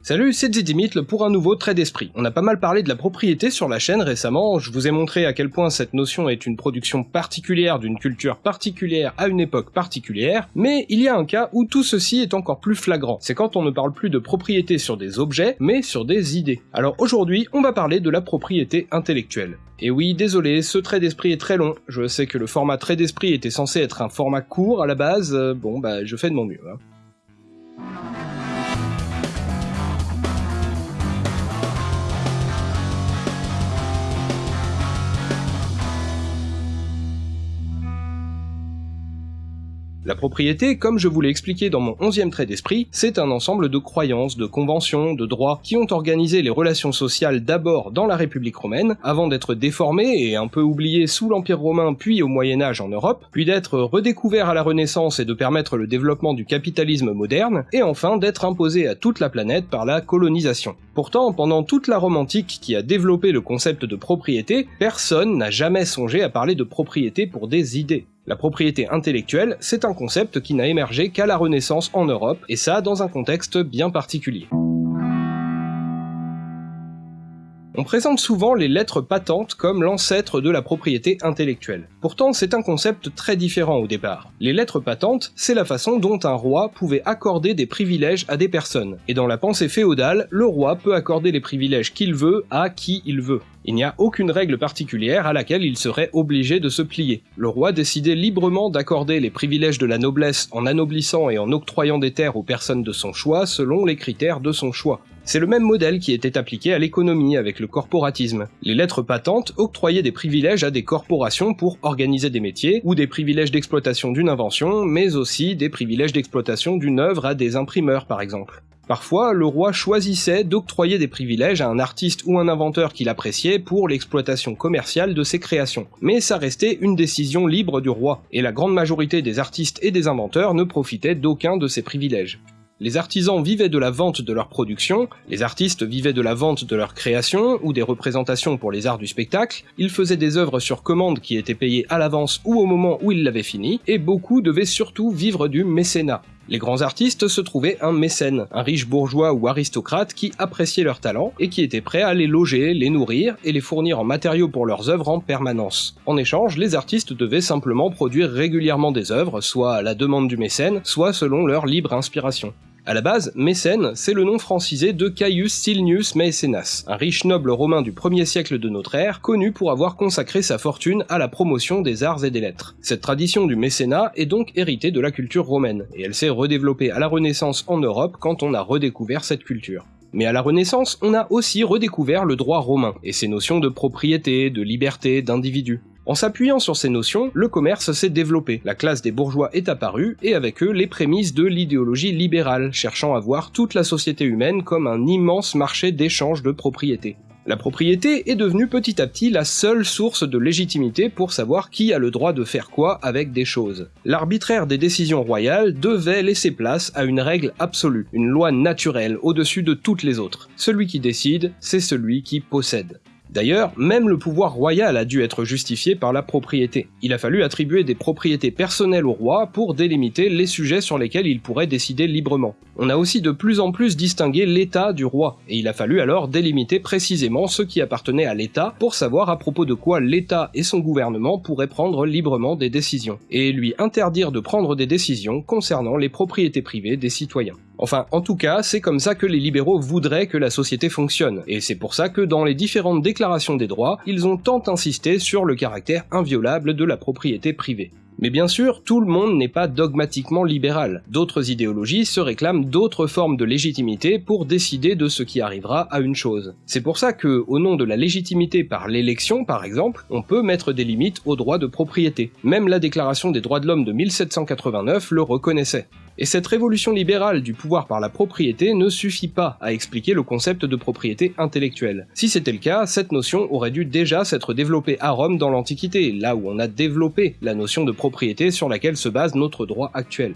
Salut, c'est Zidimit pour un nouveau trait d'esprit. On a pas mal parlé de la propriété sur la chaîne récemment, je vous ai montré à quel point cette notion est une production particulière d'une culture particulière à une époque particulière, mais il y a un cas où tout ceci est encore plus flagrant, c'est quand on ne parle plus de propriété sur des objets, mais sur des idées. Alors aujourd'hui, on va parler de la propriété intellectuelle. Et oui, désolé, ce trait d'esprit est très long, je sais que le format trait d'esprit était censé être un format court à la base, euh, bon bah je fais de mon mieux. Hein. La propriété, comme je vous l'ai expliqué dans mon onzième trait d'esprit, c'est un ensemble de croyances, de conventions, de droits qui ont organisé les relations sociales d'abord dans la République romaine, avant d'être déformées et un peu oubliées sous l'Empire romain puis au Moyen Âge en Europe, puis d'être redécouverts à la Renaissance et de permettre le développement du capitalisme moderne, et enfin d'être imposées à toute la planète par la colonisation. Pourtant, pendant toute la Rome antique qui a développé le concept de propriété, personne n'a jamais songé à parler de propriété pour des idées. La propriété intellectuelle, c'est un concept qui n'a émergé qu'à la Renaissance en Europe, et ça dans un contexte bien particulier. On présente souvent les lettres patentes comme l'ancêtre de la propriété intellectuelle. Pourtant, c'est un concept très différent au départ. Les lettres patentes, c'est la façon dont un roi pouvait accorder des privilèges à des personnes. Et dans la pensée féodale, le roi peut accorder les privilèges qu'il veut à qui il veut. Il n'y a aucune règle particulière à laquelle il serait obligé de se plier. Le roi décidait librement d'accorder les privilèges de la noblesse en anoblissant et en octroyant des terres aux personnes de son choix selon les critères de son choix. C'est le même modèle qui était appliqué à l'économie avec le corporatisme. Les lettres patentes octroyaient des privilèges à des corporations pour organiser des métiers, ou des privilèges d'exploitation d'une invention, mais aussi des privilèges d'exploitation d'une œuvre à des imprimeurs par exemple. Parfois, le roi choisissait d'octroyer des privilèges à un artiste ou un inventeur qu'il appréciait pour l'exploitation commerciale de ses créations. Mais ça restait une décision libre du roi, et la grande majorité des artistes et des inventeurs ne profitaient d'aucun de ces privilèges. Les artisans vivaient de la vente de leur production, les artistes vivaient de la vente de leur création ou des représentations pour les arts du spectacle, ils faisaient des œuvres sur commande qui étaient payées à l'avance ou au moment où ils l'avaient fini, et beaucoup devaient surtout vivre du mécénat. Les grands artistes se trouvaient un mécène, un riche bourgeois ou aristocrate qui appréciait leur talent et qui était prêt à les loger, les nourrir et les fournir en matériaux pour leurs œuvres en permanence. En échange, les artistes devaient simplement produire régulièrement des œuvres, soit à la demande du mécène, soit selon leur libre inspiration. À la base, Mécène, c'est le nom francisé de Caius Silnius Maecenas, un riche noble romain du 1er siècle de notre ère, connu pour avoir consacré sa fortune à la promotion des arts et des lettres. Cette tradition du mécénat est donc héritée de la culture romaine, et elle s'est redéveloppée à la Renaissance en Europe quand on a redécouvert cette culture. Mais à la Renaissance, on a aussi redécouvert le droit romain, et ses notions de propriété, de liberté, d'individu. En s'appuyant sur ces notions, le commerce s'est développé, la classe des bourgeois est apparue, et avec eux les prémices de l'idéologie libérale, cherchant à voir toute la société humaine comme un immense marché d'échange de propriété. La propriété est devenue petit à petit la seule source de légitimité pour savoir qui a le droit de faire quoi avec des choses. L'arbitraire des décisions royales devait laisser place à une règle absolue, une loi naturelle au-dessus de toutes les autres. Celui qui décide, c'est celui qui possède. D'ailleurs, même le pouvoir royal a dû être justifié par la propriété. Il a fallu attribuer des propriétés personnelles au roi pour délimiter les sujets sur lesquels il pourrait décider librement. On a aussi de plus en plus distingué l'état du roi, et il a fallu alors délimiter précisément ce qui appartenait à l'état pour savoir à propos de quoi l'état et son gouvernement pourraient prendre librement des décisions, et lui interdire de prendre des décisions concernant les propriétés privées des citoyens. Enfin, en tout cas, c'est comme ça que les libéraux voudraient que la société fonctionne, et c'est pour ça que dans les différentes déclarations des droits, ils ont tant insisté sur le caractère inviolable de la propriété privée. Mais bien sûr, tout le monde n'est pas dogmatiquement libéral. D'autres idéologies se réclament d'autres formes de légitimité pour décider de ce qui arrivera à une chose. C'est pour ça que, au nom de la légitimité par l'élection par exemple, on peut mettre des limites aux droits de propriété. Même la Déclaration des droits de l'homme de 1789 le reconnaissait. Et cette révolution libérale du pouvoir par la propriété ne suffit pas à expliquer le concept de propriété intellectuelle. Si c'était le cas, cette notion aurait dû déjà s'être développée à Rome dans l'Antiquité, là où on a développé la notion de propriété sur laquelle se base notre droit actuel.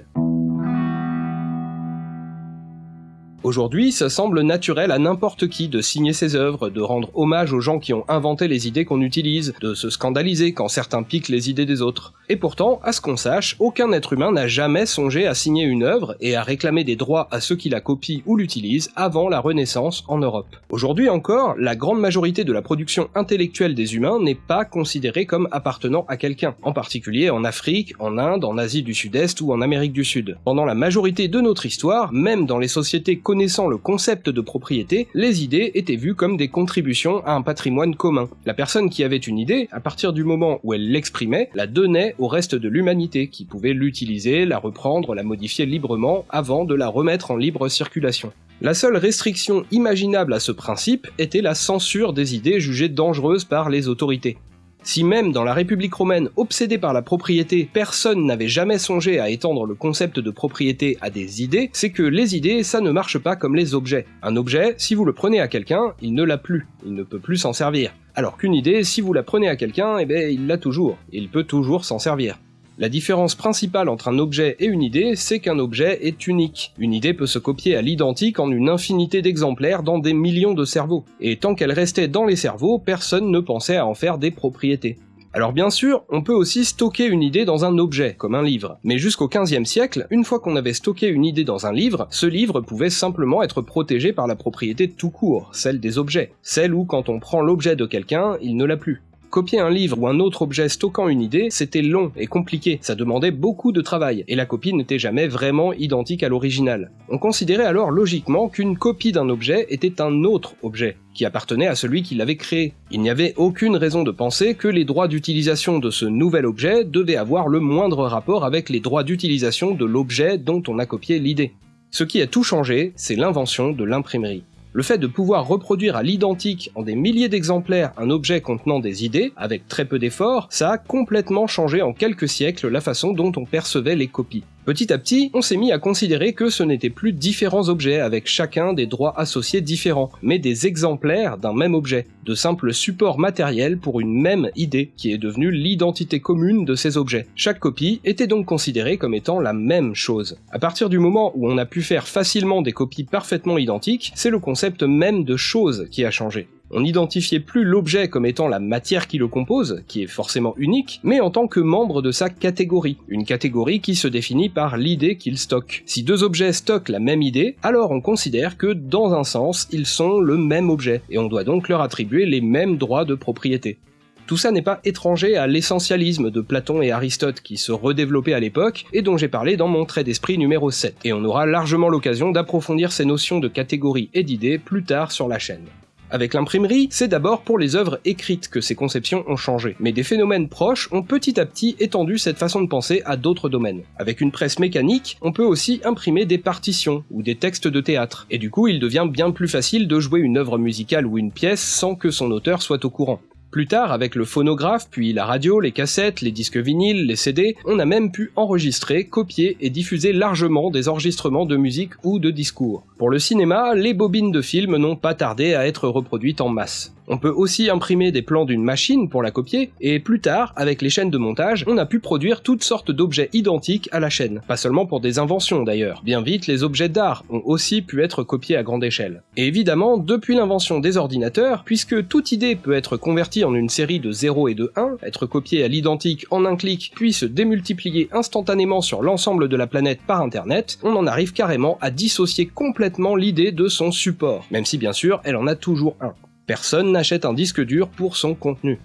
Aujourd'hui, ça semble naturel à n'importe qui de signer ses œuvres, de rendre hommage aux gens qui ont inventé les idées qu'on utilise, de se scandaliser quand certains piquent les idées des autres. Et pourtant, à ce qu'on sache, aucun être humain n'a jamais songé à signer une œuvre et à réclamer des droits à ceux qui la copient ou l'utilisent avant la Renaissance en Europe. Aujourd'hui encore, la grande majorité de la production intellectuelle des humains n'est pas considérée comme appartenant à quelqu'un, en particulier en Afrique, en Inde, en Asie du Sud-Est ou en Amérique du Sud. Pendant la majorité de notre histoire, même dans les sociétés connaissant le concept de propriété, les idées étaient vues comme des contributions à un patrimoine commun. La personne qui avait une idée, à partir du moment où elle l'exprimait, la donnait au reste de l'humanité, qui pouvait l'utiliser, la reprendre, la modifier librement, avant de la remettre en libre circulation. La seule restriction imaginable à ce principe était la censure des idées jugées dangereuses par les autorités. Si même dans la République romaine obsédée par la propriété, personne n'avait jamais songé à étendre le concept de propriété à des idées, c'est que les idées, ça ne marche pas comme les objets. Un objet, si vous le prenez à quelqu'un, il ne l'a plus, il ne peut plus s'en servir. Alors qu'une idée, si vous la prenez à quelqu'un, eh ben il l'a toujours, il peut toujours s'en servir. La différence principale entre un objet et une idée, c'est qu'un objet est unique. Une idée peut se copier à l'identique en une infinité d'exemplaires dans des millions de cerveaux. Et tant qu'elle restait dans les cerveaux, personne ne pensait à en faire des propriétés. Alors bien sûr, on peut aussi stocker une idée dans un objet, comme un livre. Mais jusqu'au 15e siècle, une fois qu'on avait stocké une idée dans un livre, ce livre pouvait simplement être protégé par la propriété tout court, celle des objets. Celle où quand on prend l'objet de quelqu'un, il ne l'a plus. Copier un livre ou un autre objet stockant une idée, c'était long et compliqué, ça demandait beaucoup de travail, et la copie n'était jamais vraiment identique à l'original. On considérait alors logiquement qu'une copie d'un objet était un autre objet, qui appartenait à celui qui l'avait créé. Il n'y avait aucune raison de penser que les droits d'utilisation de ce nouvel objet devaient avoir le moindre rapport avec les droits d'utilisation de l'objet dont on a copié l'idée. Ce qui a tout changé, c'est l'invention de l'imprimerie. Le fait de pouvoir reproduire à l'identique en des milliers d'exemplaires un objet contenant des idées, avec très peu d'efforts, ça a complètement changé en quelques siècles la façon dont on percevait les copies. Petit à petit, on s'est mis à considérer que ce n'étaient plus différents objets avec chacun des droits associés différents, mais des exemplaires d'un même objet, de simples supports matériels pour une même idée qui est devenue l'identité commune de ces objets. Chaque copie était donc considérée comme étant la même chose. À partir du moment où on a pu faire facilement des copies parfaitement identiques, c'est le concept même de chose qui a changé on n'identifiait plus l'objet comme étant la matière qui le compose, qui est forcément unique, mais en tant que membre de sa catégorie, une catégorie qui se définit par l'idée qu'il stocke. Si deux objets stockent la même idée, alors on considère que dans un sens, ils sont le même objet, et on doit donc leur attribuer les mêmes droits de propriété. Tout ça n'est pas étranger à l'essentialisme de Platon et Aristote qui se redéveloppait à l'époque et dont j'ai parlé dans mon trait d'esprit numéro 7, et on aura largement l'occasion d'approfondir ces notions de catégorie et d'idées plus tard sur la chaîne. Avec l'imprimerie, c'est d'abord pour les œuvres écrites que ces conceptions ont changé, mais des phénomènes proches ont petit à petit étendu cette façon de penser à d'autres domaines. Avec une presse mécanique, on peut aussi imprimer des partitions ou des textes de théâtre, et du coup il devient bien plus facile de jouer une œuvre musicale ou une pièce sans que son auteur soit au courant. Plus tard, avec le phonographe, puis la radio, les cassettes, les disques vinyles, les CD, on a même pu enregistrer, copier et diffuser largement des enregistrements de musique ou de discours. Pour le cinéma, les bobines de films n'ont pas tardé à être reproduites en masse. On peut aussi imprimer des plans d'une machine pour la copier, et plus tard, avec les chaînes de montage, on a pu produire toutes sortes d'objets identiques à la chaîne. Pas seulement pour des inventions d'ailleurs. Bien vite, les objets d'art ont aussi pu être copiés à grande échelle. Et évidemment, depuis l'invention des ordinateurs, puisque toute idée peut être convertie en une série de 0 et de 1, être copiée à l'identique en un clic, puis se démultiplier instantanément sur l'ensemble de la planète par internet, on en arrive carrément à dissocier complètement l'idée de son support, même si bien sûr elle en a toujours un. Personne n'achète un disque dur pour son contenu.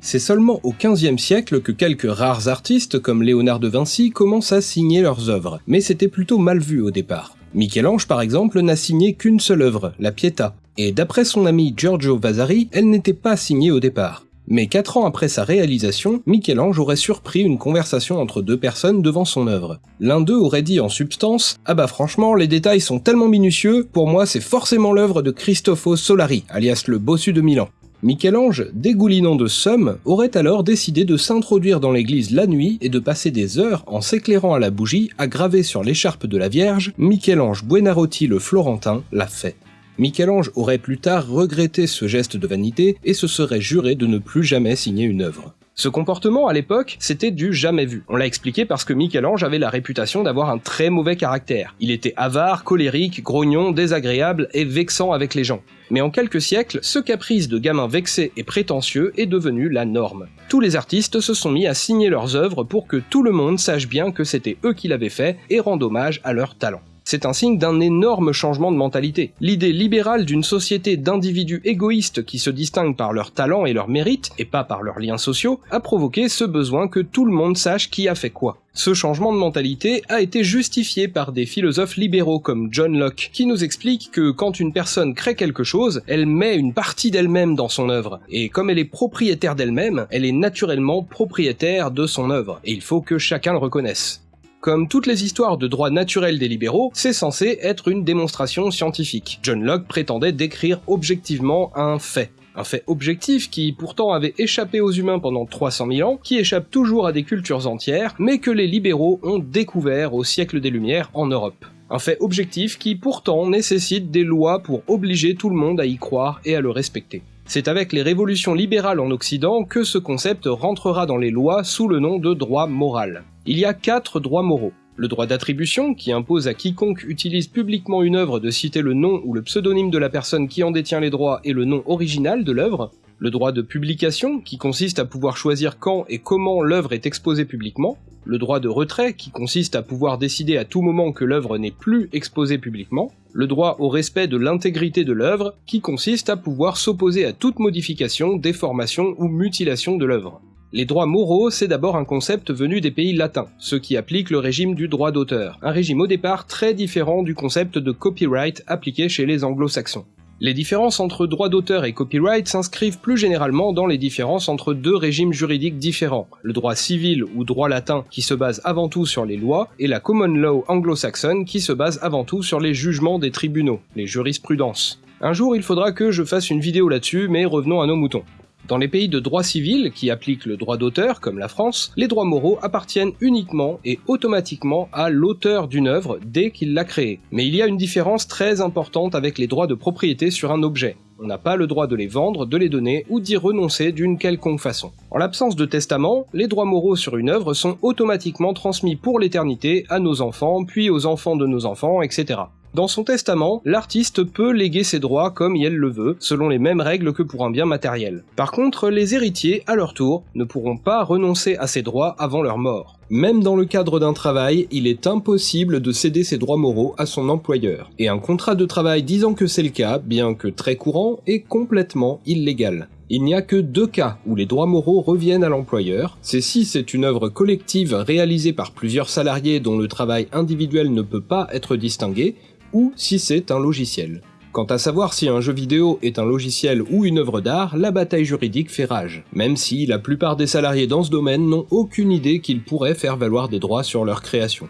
C'est seulement au XVe siècle que quelques rares artistes comme Léonard de Vinci commencent à signer leurs œuvres, mais c'était plutôt mal vu au départ. Michel-Ange par exemple n'a signé qu'une seule œuvre, la Pietà, et d'après son ami Giorgio Vasari, elle n'était pas signée au départ. Mais quatre ans après sa réalisation, Michel-Ange aurait surpris une conversation entre deux personnes devant son œuvre. L'un d'eux aurait dit en substance Ah bah franchement, les détails sont tellement minutieux, pour moi c'est forcément l'œuvre de Cristofo Solari, alias le bossu de Milan. Michel-Ange, dégoulinant de somme, aurait alors décidé de s'introduire dans l'église la nuit et de passer des heures en s'éclairant à la bougie à graver sur l'écharpe de la Vierge Michel-Ange Buenarotti le Florentin l'a fait. Michel-Ange aurait plus tard regretté ce geste de vanité et se serait juré de ne plus jamais signer une œuvre. Ce comportement, à l'époque, c'était du jamais vu. On l'a expliqué parce que Michel-Ange avait la réputation d'avoir un très mauvais caractère. Il était avare, colérique, grognon, désagréable et vexant avec les gens. Mais en quelques siècles, ce caprice de gamin vexé et prétentieux est devenu la norme. Tous les artistes se sont mis à signer leurs œuvres pour que tout le monde sache bien que c'était eux qui l'avaient fait et rende hommage à leur talent c'est un signe d'un énorme changement de mentalité. L'idée libérale d'une société d'individus égoïstes qui se distinguent par leur talent et leur mérite, et pas par leurs liens sociaux, a provoqué ce besoin que tout le monde sache qui a fait quoi. Ce changement de mentalité a été justifié par des philosophes libéraux comme John Locke, qui nous explique que quand une personne crée quelque chose, elle met une partie d'elle-même dans son œuvre, et comme elle est propriétaire d'elle-même, elle est naturellement propriétaire de son œuvre, et il faut que chacun le reconnaisse. Comme toutes les histoires de droit naturel des libéraux, c'est censé être une démonstration scientifique. John Locke prétendait décrire objectivement un fait. Un fait objectif qui pourtant avait échappé aux humains pendant 300 000 ans, qui échappe toujours à des cultures entières, mais que les libéraux ont découvert au siècle des Lumières en Europe. Un fait objectif qui pourtant nécessite des lois pour obliger tout le monde à y croire et à le respecter. C'est avec les révolutions libérales en Occident que ce concept rentrera dans les lois sous le nom de droit moral il y a quatre droits moraux. Le droit d'attribution, qui impose à quiconque utilise publiquement une œuvre de citer le nom ou le pseudonyme de la personne qui en détient les droits et le nom original de l'œuvre. Le droit de publication, qui consiste à pouvoir choisir quand et comment l'œuvre est exposée publiquement. Le droit de retrait, qui consiste à pouvoir décider à tout moment que l'œuvre n'est plus exposée publiquement. Le droit au respect de l'intégrité de l'œuvre, qui consiste à pouvoir s'opposer à toute modification, déformation ou mutilation de l'œuvre. Les droits moraux, c'est d'abord un concept venu des pays latins, ceux qui appliquent le régime du droit d'auteur, un régime au départ très différent du concept de copyright appliqué chez les anglo-saxons. Les différences entre droit d'auteur et copyright s'inscrivent plus généralement dans les différences entre deux régimes juridiques différents, le droit civil ou droit latin qui se base avant tout sur les lois, et la common law anglo-saxonne qui se base avant tout sur les jugements des tribunaux, les jurisprudences. Un jour il faudra que je fasse une vidéo là-dessus, mais revenons à nos moutons. Dans les pays de droit civil, qui appliquent le droit d'auteur, comme la France, les droits moraux appartiennent uniquement et automatiquement à l'auteur d'une œuvre dès qu'il l'a créée. Mais il y a une différence très importante avec les droits de propriété sur un objet. On n'a pas le droit de les vendre, de les donner ou d'y renoncer d'une quelconque façon. En l'absence de testament, les droits moraux sur une œuvre sont automatiquement transmis pour l'éternité à nos enfants, puis aux enfants de nos enfants, etc. Dans son testament, l'artiste peut léguer ses droits comme il le veut, selon les mêmes règles que pour un bien matériel. Par contre, les héritiers, à leur tour, ne pourront pas renoncer à ces droits avant leur mort. Même dans le cadre d'un travail, il est impossible de céder ses droits moraux à son employeur. Et un contrat de travail disant que c'est le cas, bien que très courant, est complètement illégal. Il n'y a que deux cas où les droits moraux reviennent à l'employeur, c'est si c'est une œuvre collective réalisée par plusieurs salariés dont le travail individuel ne peut pas être distingué, ou si c'est un logiciel. Quant à savoir si un jeu vidéo est un logiciel ou une œuvre d'art, la bataille juridique fait rage, même si la plupart des salariés dans ce domaine n'ont aucune idée qu'ils pourraient faire valoir des droits sur leur création.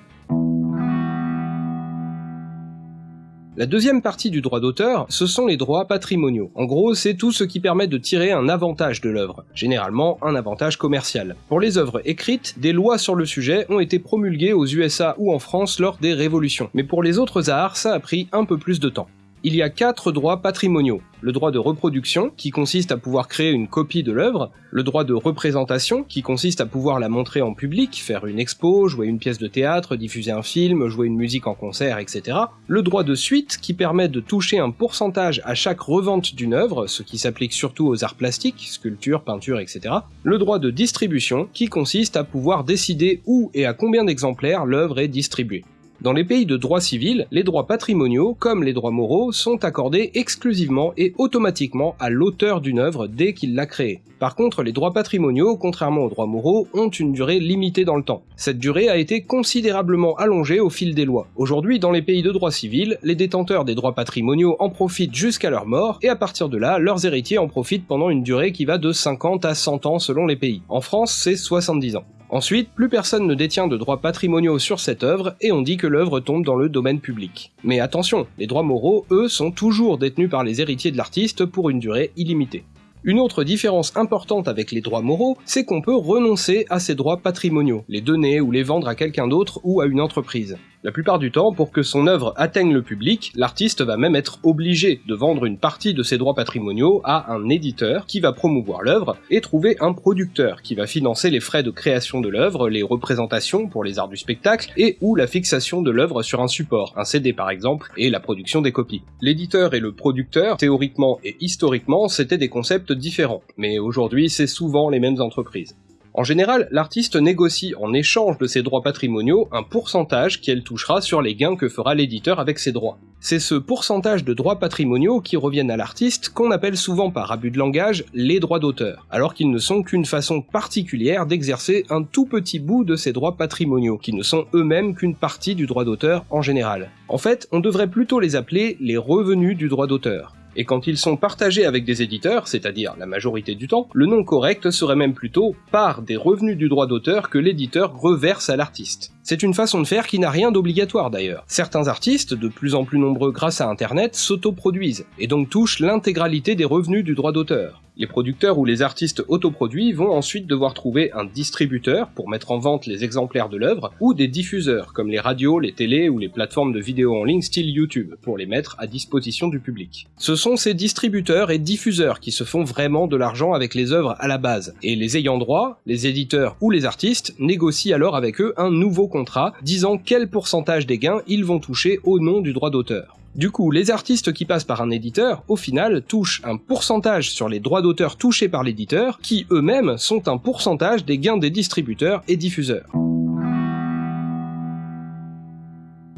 La deuxième partie du droit d'auteur, ce sont les droits patrimoniaux. En gros, c'est tout ce qui permet de tirer un avantage de l'œuvre, généralement un avantage commercial. Pour les œuvres écrites, des lois sur le sujet ont été promulguées aux USA ou en France lors des révolutions, mais pour les autres arts, ça a pris un peu plus de temps il y a quatre droits patrimoniaux. Le droit de reproduction, qui consiste à pouvoir créer une copie de l'œuvre, le droit de représentation, qui consiste à pouvoir la montrer en public, faire une expo, jouer une pièce de théâtre, diffuser un film, jouer une musique en concert, etc. Le droit de suite, qui permet de toucher un pourcentage à chaque revente d'une œuvre, ce qui s'applique surtout aux arts plastiques, sculpture, peinture, etc. Le droit de distribution, qui consiste à pouvoir décider où et à combien d'exemplaires l'œuvre est distribuée. Dans les pays de droit civil, les droits patrimoniaux, comme les droits moraux, sont accordés exclusivement et automatiquement à l'auteur d'une œuvre dès qu'il l'a créée. Par contre, les droits patrimoniaux, contrairement aux droits moraux, ont une durée limitée dans le temps. Cette durée a été considérablement allongée au fil des lois. Aujourd'hui, dans les pays de droit civil, les détenteurs des droits patrimoniaux en profitent jusqu'à leur mort, et à partir de là, leurs héritiers en profitent pendant une durée qui va de 50 à 100 ans selon les pays. En France, c'est 70 ans. Ensuite, plus personne ne détient de droits patrimoniaux sur cette œuvre et on dit que l'œuvre tombe dans le domaine public. Mais attention, les droits moraux, eux, sont toujours détenus par les héritiers de l'artiste pour une durée illimitée. Une autre différence importante avec les droits moraux, c'est qu'on peut renoncer à ces droits patrimoniaux, les donner ou les vendre à quelqu'un d'autre ou à une entreprise. La plupart du temps, pour que son œuvre atteigne le public, l'artiste va même être obligé de vendre une partie de ses droits patrimoniaux à un éditeur qui va promouvoir l'œuvre et trouver un producteur qui va financer les frais de création de l'œuvre, les représentations pour les arts du spectacle et ou la fixation de l'œuvre sur un support, un CD par exemple, et la production des copies. L'éditeur et le producteur, théoriquement et historiquement, c'était des concepts différents, mais aujourd'hui c'est souvent les mêmes entreprises. En général, l'artiste négocie en échange de ses droits patrimoniaux un pourcentage qu'elle touchera sur les gains que fera l'éditeur avec ses droits. C'est ce pourcentage de droits patrimoniaux qui reviennent à l'artiste qu'on appelle souvent par abus de langage les droits d'auteur, alors qu'ils ne sont qu'une façon particulière d'exercer un tout petit bout de ces droits patrimoniaux, qui ne sont eux-mêmes qu'une partie du droit d'auteur en général. En fait, on devrait plutôt les appeler les revenus du droit d'auteur et quand ils sont partagés avec des éditeurs, c'est-à-dire la majorité du temps, le nom correct serait même plutôt part des revenus du droit d'auteur que l'éditeur reverse à l'artiste. C'est une façon de faire qui n'a rien d'obligatoire d'ailleurs. Certains artistes, de plus en plus nombreux grâce à internet, s'autoproduisent, et donc touchent l'intégralité des revenus du droit d'auteur. Les producteurs ou les artistes autoproduits vont ensuite devoir trouver un distributeur pour mettre en vente les exemplaires de l'œuvre, ou des diffuseurs comme les radios, les télés ou les plateformes de vidéos en ligne style YouTube pour les mettre à disposition du public. Ce sont ces distributeurs et diffuseurs qui se font vraiment de l'argent avec les œuvres à la base, et les ayants droit, les éditeurs ou les artistes négocient alors avec eux un nouveau contrat disant quel pourcentage des gains ils vont toucher au nom du droit d'auteur. Du coup, les artistes qui passent par un éditeur, au final, touchent un pourcentage sur les droits d'auteur touchés par l'éditeur, qui eux-mêmes sont un pourcentage des gains des distributeurs et diffuseurs.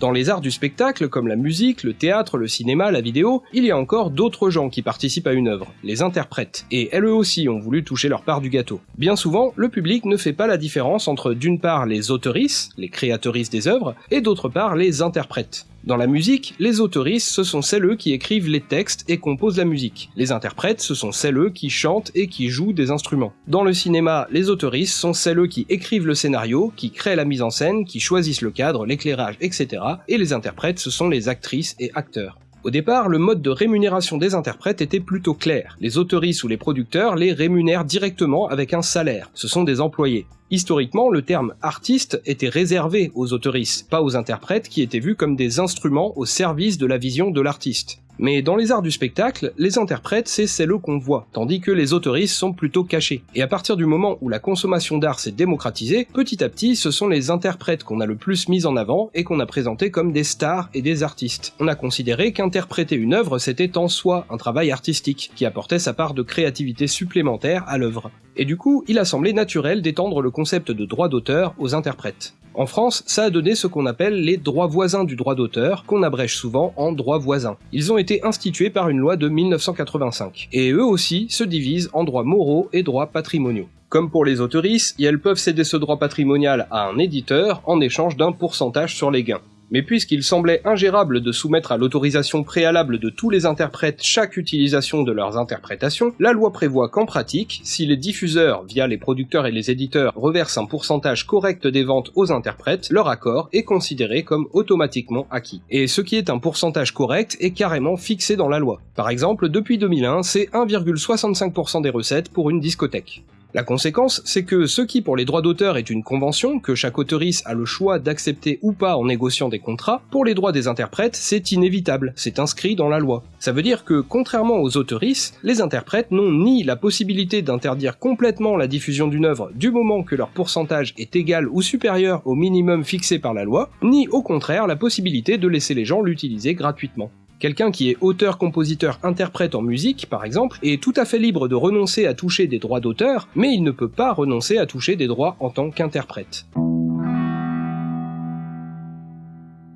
Dans les arts du spectacle, comme la musique, le théâtre, le cinéma, la vidéo, il y a encore d'autres gens qui participent à une œuvre, les interprètes, et elles aussi ont voulu toucher leur part du gâteau. Bien souvent, le public ne fait pas la différence entre d'une part les auteurices, les créatrices des œuvres, et d'autre part les interprètes. Dans la musique, les autoristes, ce sont celles qui écrivent les textes et composent la musique. Les interprètes, ce sont celles qui chantent et qui jouent des instruments. Dans le cinéma, les autoristes sont celles qui écrivent le scénario, qui créent la mise en scène, qui choisissent le cadre, l'éclairage, etc. Et les interprètes, ce sont les actrices et acteurs. Au départ, le mode de rémunération des interprètes était plutôt clair. Les autoristes ou les producteurs les rémunèrent directement avec un salaire. Ce sont des employés. Historiquement, le terme artiste était réservé aux autoristes, pas aux interprètes qui étaient vus comme des instruments au service de la vision de l'artiste. Mais dans les arts du spectacle, les interprètes, c'est celles qu'on voit, tandis que les autoristes sont plutôt cachés. Et à partir du moment où la consommation d'art s'est démocratisée, petit à petit, ce sont les interprètes qu'on a le plus mis en avant et qu'on a présenté comme des stars et des artistes. On a considéré qu'interpréter une œuvre, c'était en soi un travail artistique, qui apportait sa part de créativité supplémentaire à l'œuvre. Et du coup, il a semblé naturel d'étendre le concept de droit d'auteur aux interprètes. En France, ça a donné ce qu'on appelle les droits voisins du droit d'auteur, qu'on abrège souvent en droits voisins. Ils ont été institués par une loi de 1985, et eux aussi se divisent en droits moraux et droits patrimoniaux. Comme pour les autoristes, elles peuvent céder ce droit patrimonial à un éditeur en échange d'un pourcentage sur les gains mais puisqu'il semblait ingérable de soumettre à l'autorisation préalable de tous les interprètes chaque utilisation de leurs interprétations, la loi prévoit qu'en pratique, si les diffuseurs, via les producteurs et les éditeurs, reversent un pourcentage correct des ventes aux interprètes, leur accord est considéré comme automatiquement acquis. Et ce qui est un pourcentage correct est carrément fixé dans la loi. Par exemple, depuis 2001, c'est 1,65% des recettes pour une discothèque. La conséquence, c'est que ce qui pour les droits d'auteur est une convention que chaque auteurice a le choix d'accepter ou pas en négociant des contrats, pour les droits des interprètes, c'est inévitable, c'est inscrit dans la loi. Ça veut dire que, contrairement aux auteurices, les interprètes n'ont ni la possibilité d'interdire complètement la diffusion d'une œuvre du moment que leur pourcentage est égal ou supérieur au minimum fixé par la loi, ni au contraire la possibilité de laisser les gens l'utiliser gratuitement. Quelqu'un qui est auteur, compositeur, interprète en musique, par exemple, est tout à fait libre de renoncer à toucher des droits d'auteur, mais il ne peut pas renoncer à toucher des droits en tant qu'interprète.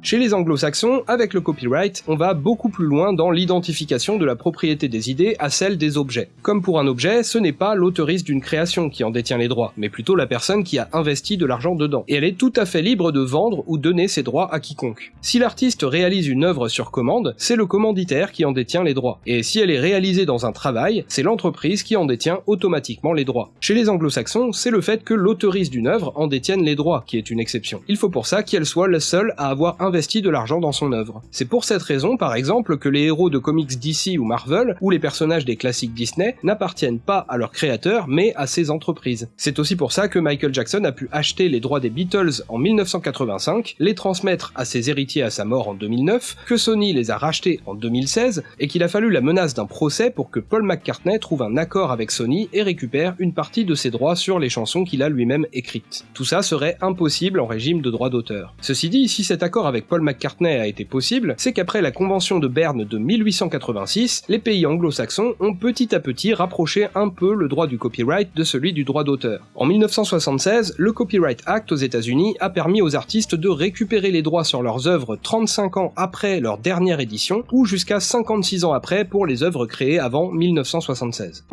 Chez les anglo-saxons, avec le copyright, on va beaucoup plus loin dans l'identification de la propriété des idées à celle des objets. Comme pour un objet, ce n'est pas l'autoriste d'une création qui en détient les droits, mais plutôt la personne qui a investi de l'argent dedans. Et elle est tout à fait libre de vendre ou donner ses droits à quiconque. Si l'artiste réalise une œuvre sur commande, c'est le commanditaire qui en détient les droits. Et si elle est réalisée dans un travail, c'est l'entreprise qui en détient automatiquement les droits. Chez les anglo-saxons, c'est le fait que l'autoriste d'une œuvre en détienne les droits qui est une exception. Il faut pour ça qu'elle soit la seule à avoir investi investi de l'argent dans son œuvre. C'est pour cette raison, par exemple, que les héros de comics DC ou Marvel, ou les personnages des classiques Disney, n'appartiennent pas à leur créateur, mais à ces entreprises. C'est aussi pour ça que Michael Jackson a pu acheter les droits des Beatles en 1985, les transmettre à ses héritiers à sa mort en 2009, que Sony les a rachetés en 2016, et qu'il a fallu la menace d'un procès pour que Paul McCartney trouve un accord avec Sony et récupère une partie de ses droits sur les chansons qu'il a lui-même écrites. Tout ça serait impossible en régime de droit d'auteur. Ceci dit, si cet accord avec Paul McCartney a été possible, c'est qu'après la convention de Berne de 1886, les pays anglo-saxons ont petit à petit rapproché un peu le droit du copyright de celui du droit d'auteur. En 1976, le Copyright Act aux États-Unis a permis aux artistes de récupérer les droits sur leurs œuvres 35 ans après leur dernière édition, ou jusqu'à 56 ans après pour les œuvres créées avant 1976.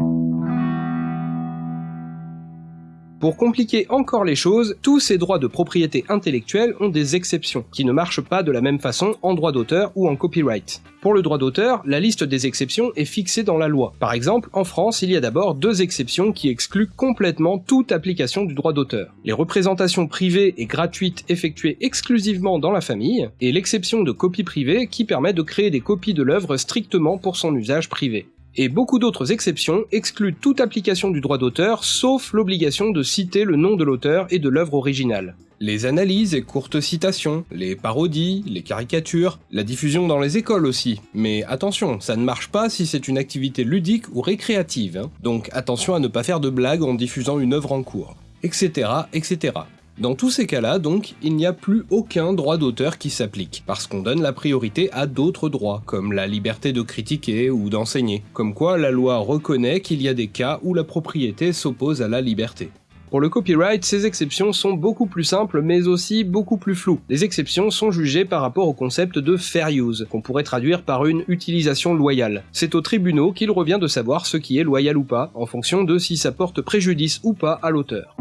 Pour compliquer encore les choses, tous ces droits de propriété intellectuelle ont des exceptions, qui ne marchent pas de la même façon en droit d'auteur ou en copyright. Pour le droit d'auteur, la liste des exceptions est fixée dans la loi. Par exemple, en France, il y a d'abord deux exceptions qui excluent complètement toute application du droit d'auteur. Les représentations privées et gratuites effectuées exclusivement dans la famille, et l'exception de copie privée qui permet de créer des copies de l'œuvre strictement pour son usage privé et beaucoup d'autres exceptions excluent toute application du droit d'auteur sauf l'obligation de citer le nom de l'auteur et de l'œuvre originale. Les analyses et courtes citations, les parodies, les caricatures, la diffusion dans les écoles aussi. Mais attention, ça ne marche pas si c'est une activité ludique ou récréative, hein. donc attention à ne pas faire de blagues en diffusant une œuvre en cours, etc. etc. Dans tous ces cas-là, donc, il n'y a plus aucun droit d'auteur qui s'applique, parce qu'on donne la priorité à d'autres droits, comme la liberté de critiquer ou d'enseigner. Comme quoi, la loi reconnaît qu'il y a des cas où la propriété s'oppose à la liberté. Pour le copyright, ces exceptions sont beaucoup plus simples mais aussi beaucoup plus floues. Les exceptions sont jugées par rapport au concept de fair use, qu'on pourrait traduire par une utilisation loyale. C'est aux tribunaux qu'il revient de savoir ce qui est loyal ou pas, en fonction de si ça porte préjudice ou pas à l'auteur.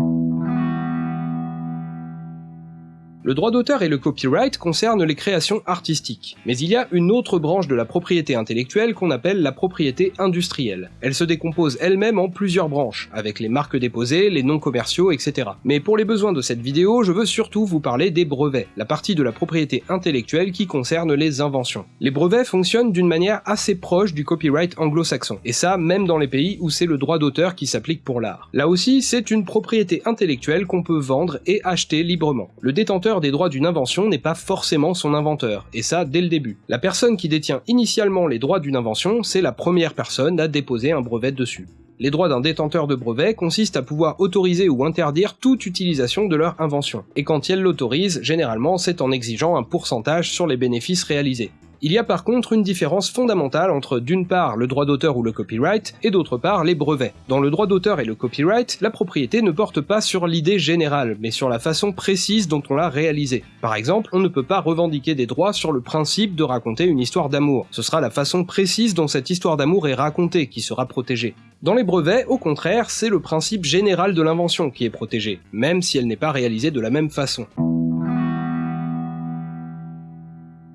Le droit d'auteur et le copyright concernent les créations artistiques, mais il y a une autre branche de la propriété intellectuelle qu'on appelle la propriété industrielle. Elle se décompose elle-même en plusieurs branches, avec les marques déposées, les noms commerciaux, etc. Mais pour les besoins de cette vidéo, je veux surtout vous parler des brevets, la partie de la propriété intellectuelle qui concerne les inventions. Les brevets fonctionnent d'une manière assez proche du copyright anglo-saxon, et ça même dans les pays où c'est le droit d'auteur qui s'applique pour l'art. Là aussi, c'est une propriété intellectuelle qu'on peut vendre et acheter librement. Le détenteur des droits d'une invention n'est pas forcément son inventeur, et ça dès le début. La personne qui détient initialement les droits d'une invention, c'est la première personne à déposer un brevet dessus. Les droits d'un détenteur de brevet consistent à pouvoir autoriser ou interdire toute utilisation de leur invention, et quand elle l'autorise, généralement c'est en exigeant un pourcentage sur les bénéfices réalisés. Il y a par contre une différence fondamentale entre d'une part le droit d'auteur ou le copyright et d'autre part les brevets. Dans le droit d'auteur et le copyright, la propriété ne porte pas sur l'idée générale, mais sur la façon précise dont on l'a réalisée. Par exemple, on ne peut pas revendiquer des droits sur le principe de raconter une histoire d'amour. Ce sera la façon précise dont cette histoire d'amour est racontée qui sera protégée. Dans les brevets, au contraire, c'est le principe général de l'invention qui est protégé, même si elle n'est pas réalisée de la même façon.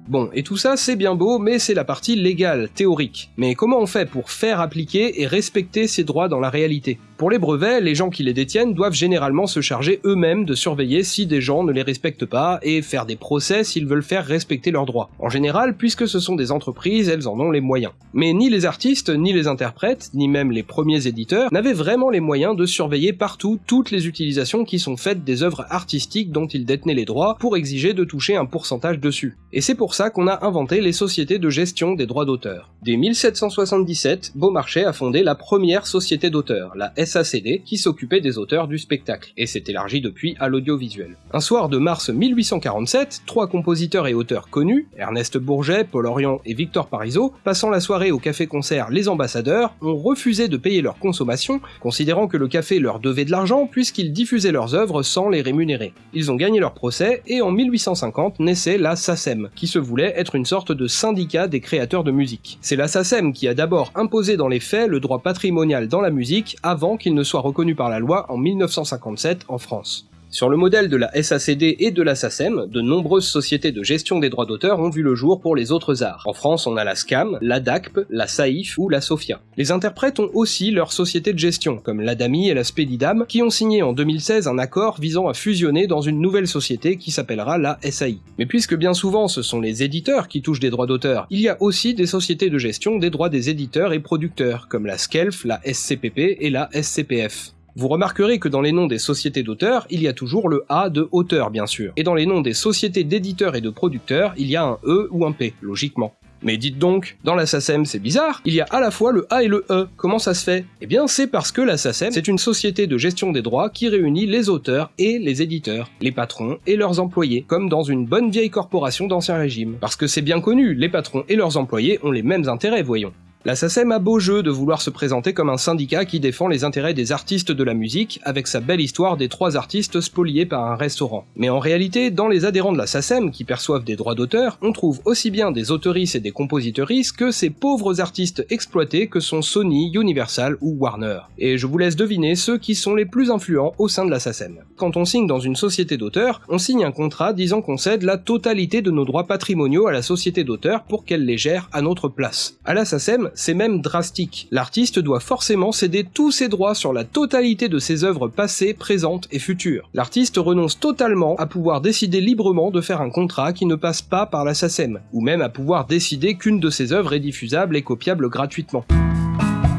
Bon, et tout ça c'est bien beau, mais c'est la partie légale, théorique. Mais comment on fait pour faire appliquer et respecter ces droits dans la réalité? Pour les brevets, les gens qui les détiennent doivent généralement se charger eux-mêmes de surveiller si des gens ne les respectent pas et faire des procès s'ils veulent faire respecter leurs droits. En général, puisque ce sont des entreprises, elles en ont les moyens. Mais ni les artistes, ni les interprètes, ni même les premiers éditeurs n'avaient vraiment les moyens de surveiller partout toutes les utilisations qui sont faites des œuvres artistiques dont ils détenaient les droits pour exiger de toucher un pourcentage dessus. Et c'est pour qu'on a inventé les sociétés de gestion des droits d'auteur. Dès 1777, Beaumarchais a fondé la première société d'auteurs, la SACD, qui s'occupait des auteurs du spectacle, et s'est élargie depuis à l'audiovisuel. Un soir de mars 1847, trois compositeurs et auteurs connus, Ernest Bourget, Paul Orion et Victor Parisot, passant la soirée au café-concert Les Ambassadeurs, ont refusé de payer leur consommation, considérant que le café leur devait de l'argent puisqu'ils diffusaient leurs œuvres sans les rémunérer. Ils ont gagné leur procès, et en 1850 naissait la SACEM, qui se voulait être une sorte de syndicat des créateurs de musique. C'est la SACEM qui a d'abord imposé dans les faits le droit patrimonial dans la musique avant qu'il ne soit reconnu par la loi en 1957 en France. Sur le modèle de la SACD et de la SACEM, de nombreuses sociétés de gestion des droits d'auteur ont vu le jour pour les autres arts. En France, on a la SCAM, la DACP, la SAIF ou la SOFIA. Les interprètes ont aussi leur société de gestion, comme l'ADAMI et la Spedidam, qui ont signé en 2016 un accord visant à fusionner dans une nouvelle société qui s'appellera la SAI. Mais puisque bien souvent ce sont les éditeurs qui touchent des droits d'auteur, il y a aussi des sociétés de gestion des droits des éditeurs et producteurs, comme la SCELF, la SCPP et la SCPF. Vous remarquerez que dans les noms des sociétés d'auteurs, il y a toujours le A de auteur bien sûr, et dans les noms des sociétés d'éditeurs et de producteurs, il y a un E ou un P, logiquement. Mais dites donc, dans la SACEM c'est bizarre, il y a à la fois le A et le E, comment ça se fait? Eh bien c'est parce que la SACEM c'est une société de gestion des droits qui réunit les auteurs et les éditeurs, les patrons et leurs employés, comme dans une bonne vieille corporation d'ancien régime. Parce que c'est bien connu, les patrons et leurs employés ont les mêmes intérêts, voyons. La SACEM a beau jeu de vouloir se présenter comme un syndicat qui défend les intérêts des artistes de la musique, avec sa belle histoire des trois artistes spoliés par un restaurant. Mais en réalité, dans les adhérents de la SACEM qui perçoivent des droits d'auteur, on trouve aussi bien des autoristes et des compositeuristes que ces pauvres artistes exploités que sont Sony, Universal ou Warner. Et je vous laisse deviner ceux qui sont les plus influents au sein de la SACEM. Quand on signe dans une société d'auteur, on signe un contrat disant qu'on cède la totalité de nos droits patrimoniaux à la société d'auteur pour qu'elle les gère à notre place. À la SACEM, c'est même drastique. L'artiste doit forcément céder tous ses droits sur la totalité de ses œuvres passées, présentes et futures. L'artiste renonce totalement à pouvoir décider librement de faire un contrat qui ne passe pas par la SACEM, ou même à pouvoir décider qu'une de ses œuvres est diffusable et copiable gratuitement.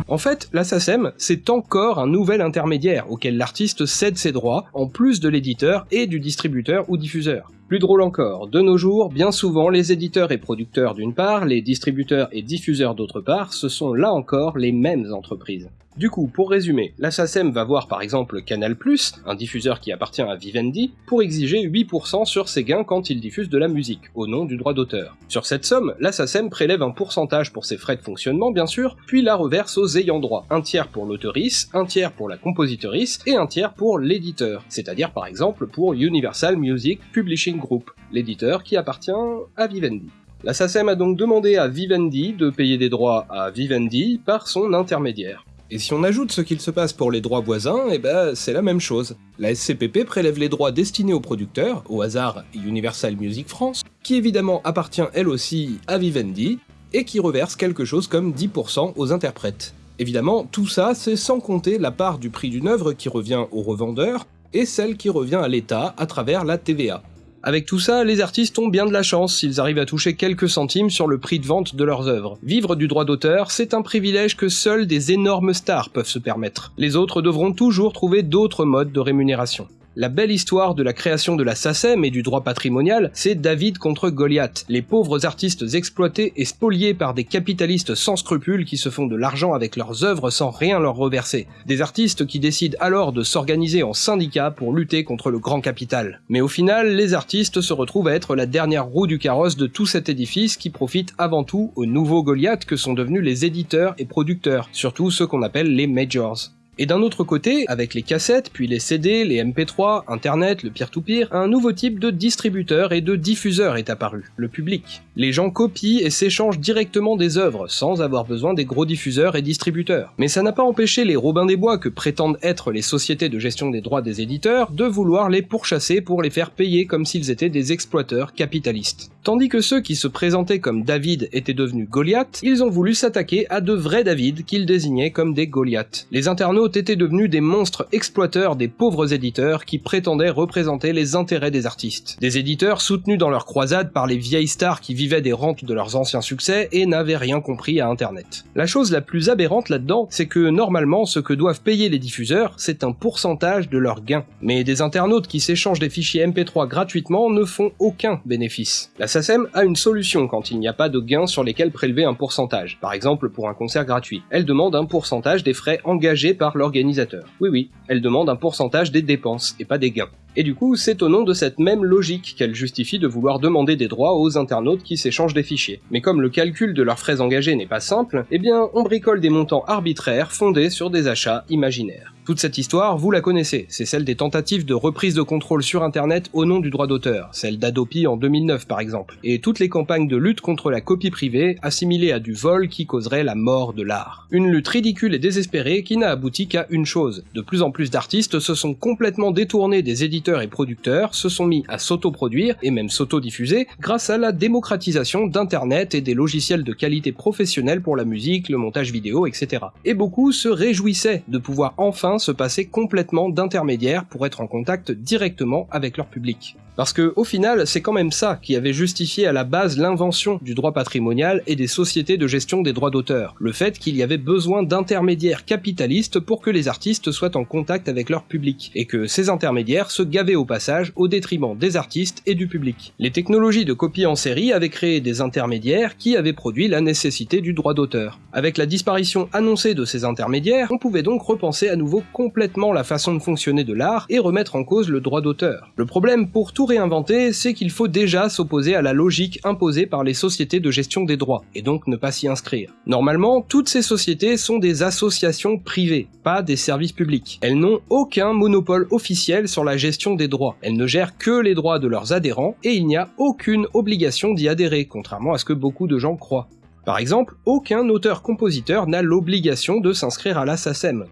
En fait, la SACEM, c'est encore un nouvel intermédiaire auquel l'artiste cède ses droits, en plus de l'éditeur et du distributeur ou diffuseur. Plus drôle encore, de nos jours, bien souvent les éditeurs et producteurs d'une part, les distributeurs et diffuseurs d'autre part, ce sont là encore les mêmes entreprises. Du coup, pour résumer, la SACEM va voir par exemple Canal+, un diffuseur qui appartient à Vivendi, pour exiger 8% sur ses gains quand il diffuse de la musique, au nom du droit d'auteur. Sur cette somme, la SACEM prélève un pourcentage pour ses frais de fonctionnement bien sûr, puis la reverse aux ayants droit, un tiers pour l'auteurice, un tiers pour la compositrice et un tiers pour l'éditeur, c'est-à-dire par exemple pour Universal Music Publishing Group, l'éditeur qui appartient à Vivendi. La SACEM a donc demandé à Vivendi de payer des droits à Vivendi par son intermédiaire. Et si on ajoute ce qu'il se passe pour les droits voisins, eh ben c'est la même chose. La SCPP prélève les droits destinés aux producteurs, au hasard Universal Music France, qui évidemment appartient elle aussi à Vivendi, et qui reverse quelque chose comme 10% aux interprètes. Évidemment, tout ça c'est sans compter la part du prix d'une œuvre qui revient aux revendeurs, et celle qui revient à l'État à travers la TVA. Avec tout ça, les artistes ont bien de la chance s'ils arrivent à toucher quelques centimes sur le prix de vente de leurs œuvres. Vivre du droit d'auteur, c'est un privilège que seuls des énormes stars peuvent se permettre. Les autres devront toujours trouver d'autres modes de rémunération. La belle histoire de la création de la SACEM et du droit patrimonial, c'est David contre Goliath, les pauvres artistes exploités et spoliés par des capitalistes sans scrupules qui se font de l'argent avec leurs œuvres sans rien leur reverser. Des artistes qui décident alors de s'organiser en syndicats pour lutter contre le grand capital. Mais au final, les artistes se retrouvent à être la dernière roue du carrosse de tout cet édifice qui profite avant tout aux nouveaux Goliaths que sont devenus les éditeurs et producteurs, surtout ceux qu'on appelle les majors. Et d'un autre côté, avec les cassettes, puis les CD, les MP3, Internet, le peer-to-peer, un nouveau type de distributeur et de diffuseur est apparu, le public. Les gens copient et s'échangent directement des œuvres, sans avoir besoin des gros diffuseurs et distributeurs. Mais ça n'a pas empêché les Robins des Bois que prétendent être les sociétés de gestion des droits des éditeurs de vouloir les pourchasser pour les faire payer comme s'ils étaient des exploiteurs capitalistes. Tandis que ceux qui se présentaient comme David étaient devenus Goliath, ils ont voulu s'attaquer à de vrais David qu'ils désignaient comme des Goliaths. Les internautes étaient devenus des monstres exploiteurs des pauvres éditeurs qui prétendaient représenter les intérêts des artistes. Des éditeurs soutenus dans leur croisade par les vieilles stars qui vivaient des rentes de leurs anciens succès et n'avaient rien compris à internet. La chose la plus aberrante là-dedans, c'est que normalement ce que doivent payer les diffuseurs, c'est un pourcentage de leurs gains. Mais des internautes qui s'échangent des fichiers MP3 gratuitement ne font aucun bénéfice. La SACEM a une solution quand il n'y a pas de gains sur lesquels prélever un pourcentage, par exemple pour un concert gratuit. Elle demande un pourcentage des frais engagés par l'organisateur. Oui oui, elle demande un pourcentage des dépenses et pas des gains. Et du coup, c'est au nom de cette même logique qu'elle justifie de vouloir demander des droits aux internautes qui s'échangent des fichiers. Mais comme le calcul de leurs frais engagés n'est pas simple, eh bien on bricole des montants arbitraires fondés sur des achats imaginaires. Toute cette histoire, vous la connaissez, c'est celle des tentatives de reprise de contrôle sur internet au nom du droit d'auteur, celle d'Adopi en 2009 par exemple, et toutes les campagnes de lutte contre la copie privée assimilées à du vol qui causerait la mort de l'art. Une lutte ridicule et désespérée qui n'a abouti qu'à une chose, de plus en plus d'artistes se sont complètement détournés des éditeurs et producteurs se sont mis à s'autoproduire et même s'autodiffuser grâce à la démocratisation d'internet et des logiciels de qualité professionnelle pour la musique, le montage vidéo, etc. Et beaucoup se réjouissaient de pouvoir enfin se passer complètement d'intermédiaires pour être en contact directement avec leur public. Parce que, au final, c'est quand même ça qui avait justifié à la base l'invention du droit patrimonial et des sociétés de gestion des droits d'auteur. Le fait qu'il y avait besoin d'intermédiaires capitalistes pour que les artistes soient en contact avec leur public, et que ces intermédiaires se gavaient au passage au détriment des artistes et du public. Les technologies de copie en série avaient créé des intermédiaires qui avaient produit la nécessité du droit d'auteur. Avec la disparition annoncée de ces intermédiaires, on pouvait donc repenser à nouveau complètement la façon de fonctionner de l'art et remettre en cause le droit d'auteur. Le problème pour tout réinventer, c'est qu'il faut déjà s'opposer à la logique imposée par les sociétés de gestion des droits, et donc ne pas s'y inscrire. Normalement, toutes ces sociétés sont des associations privées, pas des services publics. Elles n'ont aucun monopole officiel sur la gestion des droits. Elles ne gèrent que les droits de leurs adhérents, et il n'y a aucune obligation d'y adhérer, contrairement à ce que beaucoup de gens croient. Par exemple, aucun auteur-compositeur n'a l'obligation de s'inscrire à la.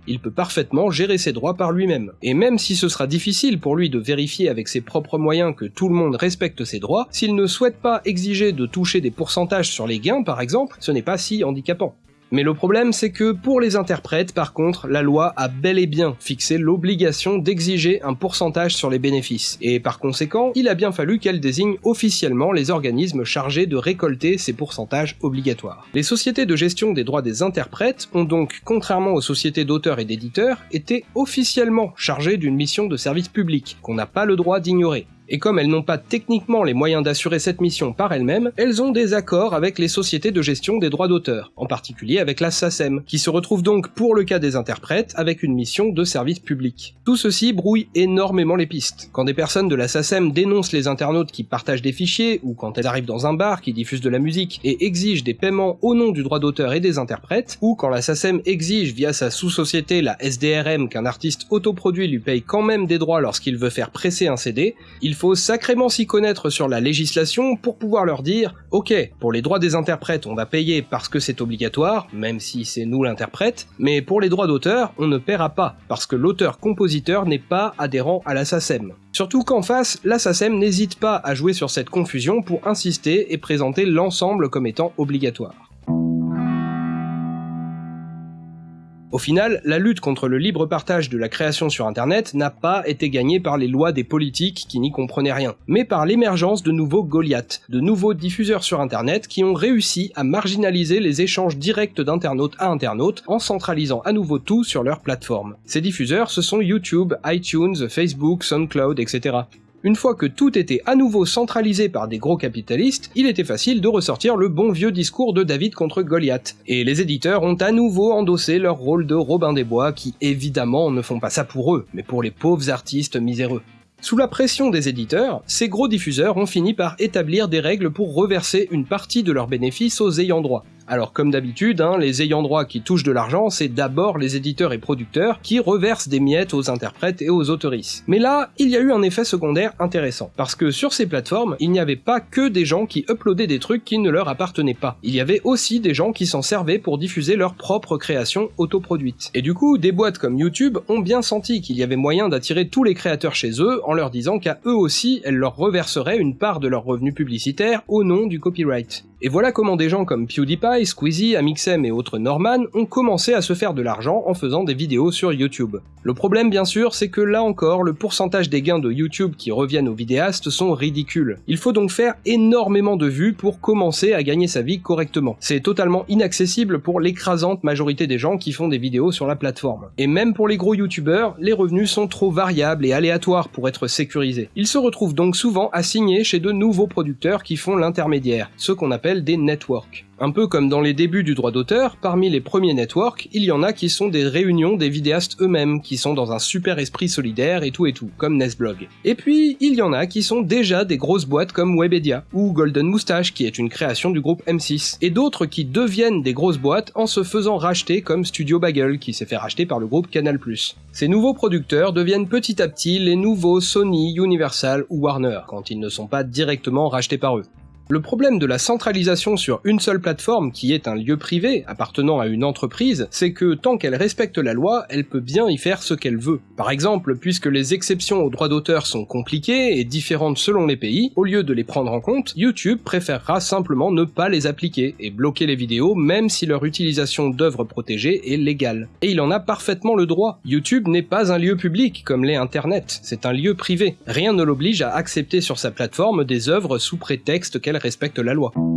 Il peut parfaitement gérer ses droits par lui-même. Et même si ce sera difficile pour lui de vérifier avec ses propres moyens que tout le monde respecte ses droits, s'il ne souhaite pas exiger de toucher des pourcentages sur les gains par exemple, ce n'est pas si handicapant. Mais le problème, c'est que pour les interprètes, par contre, la loi a bel et bien fixé l'obligation d'exiger un pourcentage sur les bénéfices, et par conséquent, il a bien fallu qu'elle désigne officiellement les organismes chargés de récolter ces pourcentages obligatoires. Les sociétés de gestion des droits des interprètes ont donc, contrairement aux sociétés d'auteurs et d'éditeurs, été officiellement chargées d'une mission de service public, qu'on n'a pas le droit d'ignorer. Et comme elles n'ont pas techniquement les moyens d'assurer cette mission par elles-mêmes, elles ont des accords avec les sociétés de gestion des droits d'auteur, en particulier avec la SACEM, qui se retrouve donc pour le cas des interprètes avec une mission de service public. Tout ceci brouille énormément les pistes. Quand des personnes de la SACEM dénoncent les internautes qui partagent des fichiers, ou quand elles arrivent dans un bar qui diffuse de la musique et exigent des paiements au nom du droit d'auteur et des interprètes, ou quand la SACEM exige via sa sous-société la SDRM qu'un artiste autoproduit lui paye quand même des droits lorsqu'il veut faire presser un CD, faut sacrément s'y connaître sur la législation pour pouvoir leur dire ok, pour les droits des interprètes on va payer parce que c'est obligatoire, même si c'est nous l'interprète, mais pour les droits d'auteur on ne paiera pas, parce que l'auteur-compositeur n'est pas adhérent à la. Surtout qu'en face, la n'hésite pas à jouer sur cette confusion pour insister et présenter l'ensemble comme étant obligatoire. Au final, la lutte contre le libre partage de la création sur Internet n'a pas été gagnée par les lois des politiques qui n'y comprenaient rien, mais par l'émergence de nouveaux Goliaths, de nouveaux diffuseurs sur Internet qui ont réussi à marginaliser les échanges directs d'internautes à internautes en centralisant à nouveau tout sur leur plateforme. Ces diffuseurs, ce sont YouTube, iTunes, Facebook, SoundCloud, etc. Une fois que tout était à nouveau centralisé par des gros capitalistes, il était facile de ressortir le bon vieux discours de David contre Goliath. Et les éditeurs ont à nouveau endossé leur rôle de Robin des Bois qui évidemment ne font pas ça pour eux, mais pour les pauvres artistes miséreux. Sous la pression des éditeurs, ces gros diffuseurs ont fini par établir des règles pour reverser une partie de leurs bénéfices aux ayants droit. Alors comme d'habitude, hein, les ayants droit qui touchent de l'argent, c'est d'abord les éditeurs et producteurs qui reversent des miettes aux interprètes et aux autoristes. Mais là, il y a eu un effet secondaire intéressant, parce que sur ces plateformes, il n'y avait pas que des gens qui uploadaient des trucs qui ne leur appartenaient pas. Il y avait aussi des gens qui s'en servaient pour diffuser leurs propres créations autoproduites. Et du coup, des boîtes comme YouTube ont bien senti qu'il y avait moyen d'attirer tous les créateurs chez eux en leur disant qu'à eux aussi, elles leur reverseraient une part de leurs revenus publicitaires au nom du copyright. Et voilà comment des gens comme PewDiePie, Squeezie, Amixem et autres Norman ont commencé à se faire de l'argent en faisant des vidéos sur YouTube. Le problème bien sûr, c'est que là encore, le pourcentage des gains de YouTube qui reviennent aux vidéastes sont ridicules. Il faut donc faire énormément de vues pour commencer à gagner sa vie correctement. C'est totalement inaccessible pour l'écrasante majorité des gens qui font des vidéos sur la plateforme. Et même pour les gros YouTubeurs, les revenus sont trop variables et aléatoires pour être sécurisés. Ils se retrouvent donc souvent assignés chez de nouveaux producteurs qui font l'intermédiaire, ce qu'on appelle des networks. Un peu comme dans les débuts du droit d'auteur, parmi les premiers networks, il y en a qui sont des réunions des vidéastes eux-mêmes, qui sont dans un super esprit solidaire et tout et tout, comme Nesblog. Et puis, il y en a qui sont déjà des grosses boîtes comme Webedia, ou Golden Moustache, qui est une création du groupe M6, et d'autres qui deviennent des grosses boîtes en se faisant racheter comme Studio Bagel, qui s'est fait racheter par le groupe Canal+. Ces nouveaux producteurs deviennent petit à petit les nouveaux Sony, Universal ou Warner, quand ils ne sont pas directement rachetés par eux. Le problème de la centralisation sur une seule plateforme qui est un lieu privé appartenant à une entreprise, c'est que tant qu'elle respecte la loi, elle peut bien y faire ce qu'elle veut. Par exemple, puisque les exceptions aux droits d'auteur sont compliquées et différentes selon les pays, au lieu de les prendre en compte, YouTube préférera simplement ne pas les appliquer et bloquer les vidéos même si leur utilisation d'œuvres protégées est légale. Et il en a parfaitement le droit. YouTube n'est pas un lieu public comme l'est Internet, c'est un lieu privé. Rien ne l'oblige à accepter sur sa plateforme des œuvres sous prétexte qu'elle respecte la loi.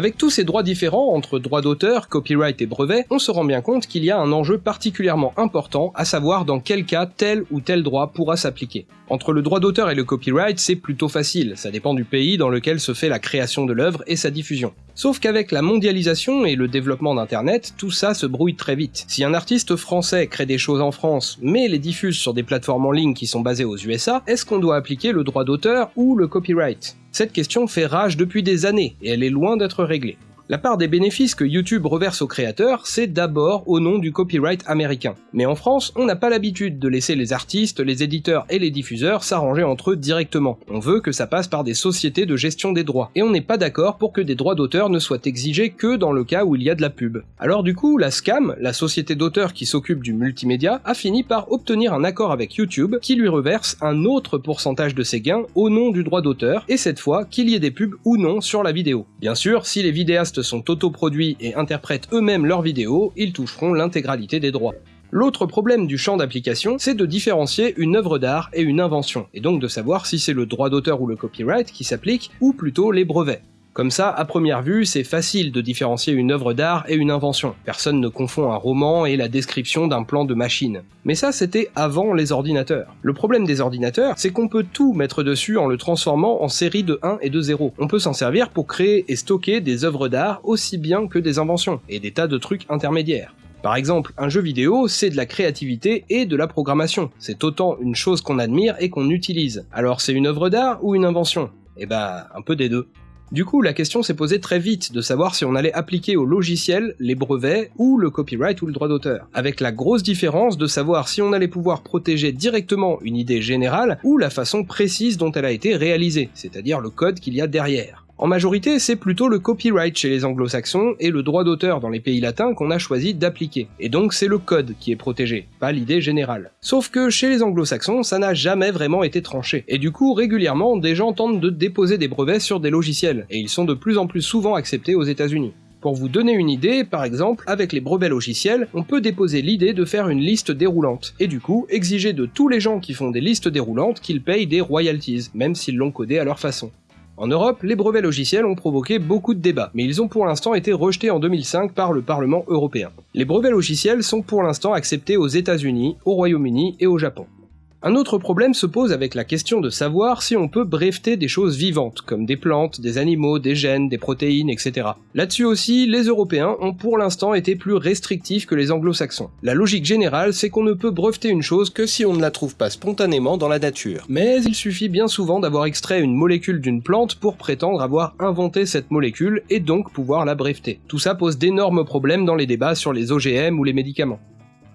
Avec tous ces droits différents entre droits d'auteur, copyright et brevet, on se rend bien compte qu'il y a un enjeu particulièrement important, à savoir dans quel cas tel ou tel droit pourra s'appliquer. Entre le droit d'auteur et le copyright, c'est plutôt facile, ça dépend du pays dans lequel se fait la création de l'œuvre et sa diffusion. Sauf qu'avec la mondialisation et le développement d'internet, tout ça se brouille très vite. Si un artiste français crée des choses en France, mais les diffuse sur des plateformes en ligne qui sont basées aux USA, est-ce qu'on doit appliquer le droit d'auteur ou le copyright? Cette question fait rage depuis des années, et elle est loin d'être réglée. La part des bénéfices que YouTube reverse aux créateurs, c'est d'abord au nom du copyright américain. Mais en France, on n'a pas l'habitude de laisser les artistes, les éditeurs et les diffuseurs s'arranger entre eux directement. On veut que ça passe par des sociétés de gestion des droits. Et on n'est pas d'accord pour que des droits d'auteur ne soient exigés que dans le cas où il y a de la pub. Alors du coup, la SCAM, la société d'auteur qui s'occupe du multimédia, a fini par obtenir un accord avec YouTube qui lui reverse un autre pourcentage de ses gains au nom du droit d'auteur, et cette fois qu'il y ait des pubs ou non sur la vidéo. Bien sûr, si les vidéastes sont autoproduits et interprètent eux-mêmes leurs vidéos, ils toucheront l'intégralité des droits. L'autre problème du champ d'application, c'est de différencier une œuvre d'art et une invention, et donc de savoir si c'est le droit d'auteur ou le copyright qui s'applique, ou plutôt les brevets. Comme ça, à première vue, c'est facile de différencier une œuvre d'art et une invention. Personne ne confond un roman et la description d'un plan de machine. Mais ça, c'était avant les ordinateurs. Le problème des ordinateurs, c'est qu'on peut tout mettre dessus en le transformant en série de 1 et de 0. On peut s'en servir pour créer et stocker des œuvres d'art aussi bien que des inventions, et des tas de trucs intermédiaires. Par exemple, un jeu vidéo, c'est de la créativité et de la programmation. C'est autant une chose qu'on admire et qu'on utilise. Alors c'est une œuvre d'art ou une invention? Eh bah, un peu des deux. Du coup, la question s'est posée très vite de savoir si on allait appliquer au logiciel les brevets ou le copyright ou le droit d'auteur, avec la grosse différence de savoir si on allait pouvoir protéger directement une idée générale ou la façon précise dont elle a été réalisée, c'est-à-dire le code qu'il y a derrière. En majorité, c'est plutôt le copyright chez les anglo-saxons et le droit d'auteur dans les pays latins qu'on a choisi d'appliquer. Et donc c'est le code qui est protégé, pas l'idée générale. Sauf que chez les anglo-saxons, ça n'a jamais vraiment été tranché. Et du coup, régulièrement, des gens tentent de déposer des brevets sur des logiciels, et ils sont de plus en plus souvent acceptés aux États-Unis. Pour vous donner une idée, par exemple, avec les brevets logiciels, on peut déposer l'idée de faire une liste déroulante, et du coup exiger de tous les gens qui font des listes déroulantes qu'ils payent des royalties, même s'ils l'ont codé à leur façon. En Europe, les brevets logiciels ont provoqué beaucoup de débats, mais ils ont pour l'instant été rejetés en 2005 par le Parlement européen. Les brevets logiciels sont pour l'instant acceptés aux États-Unis, au Royaume-Uni et au Japon. Un autre problème se pose avec la question de savoir si on peut breveter des choses vivantes, comme des plantes, des animaux, des gènes, des protéines, etc. Là-dessus aussi, les Européens ont pour l'instant été plus restrictifs que les anglo-saxons. La logique générale, c'est qu'on ne peut breveter une chose que si on ne la trouve pas spontanément dans la nature. Mais il suffit bien souvent d'avoir extrait une molécule d'une plante pour prétendre avoir inventé cette molécule et donc pouvoir la breveter. Tout ça pose d'énormes problèmes dans les débats sur les OGM ou les médicaments.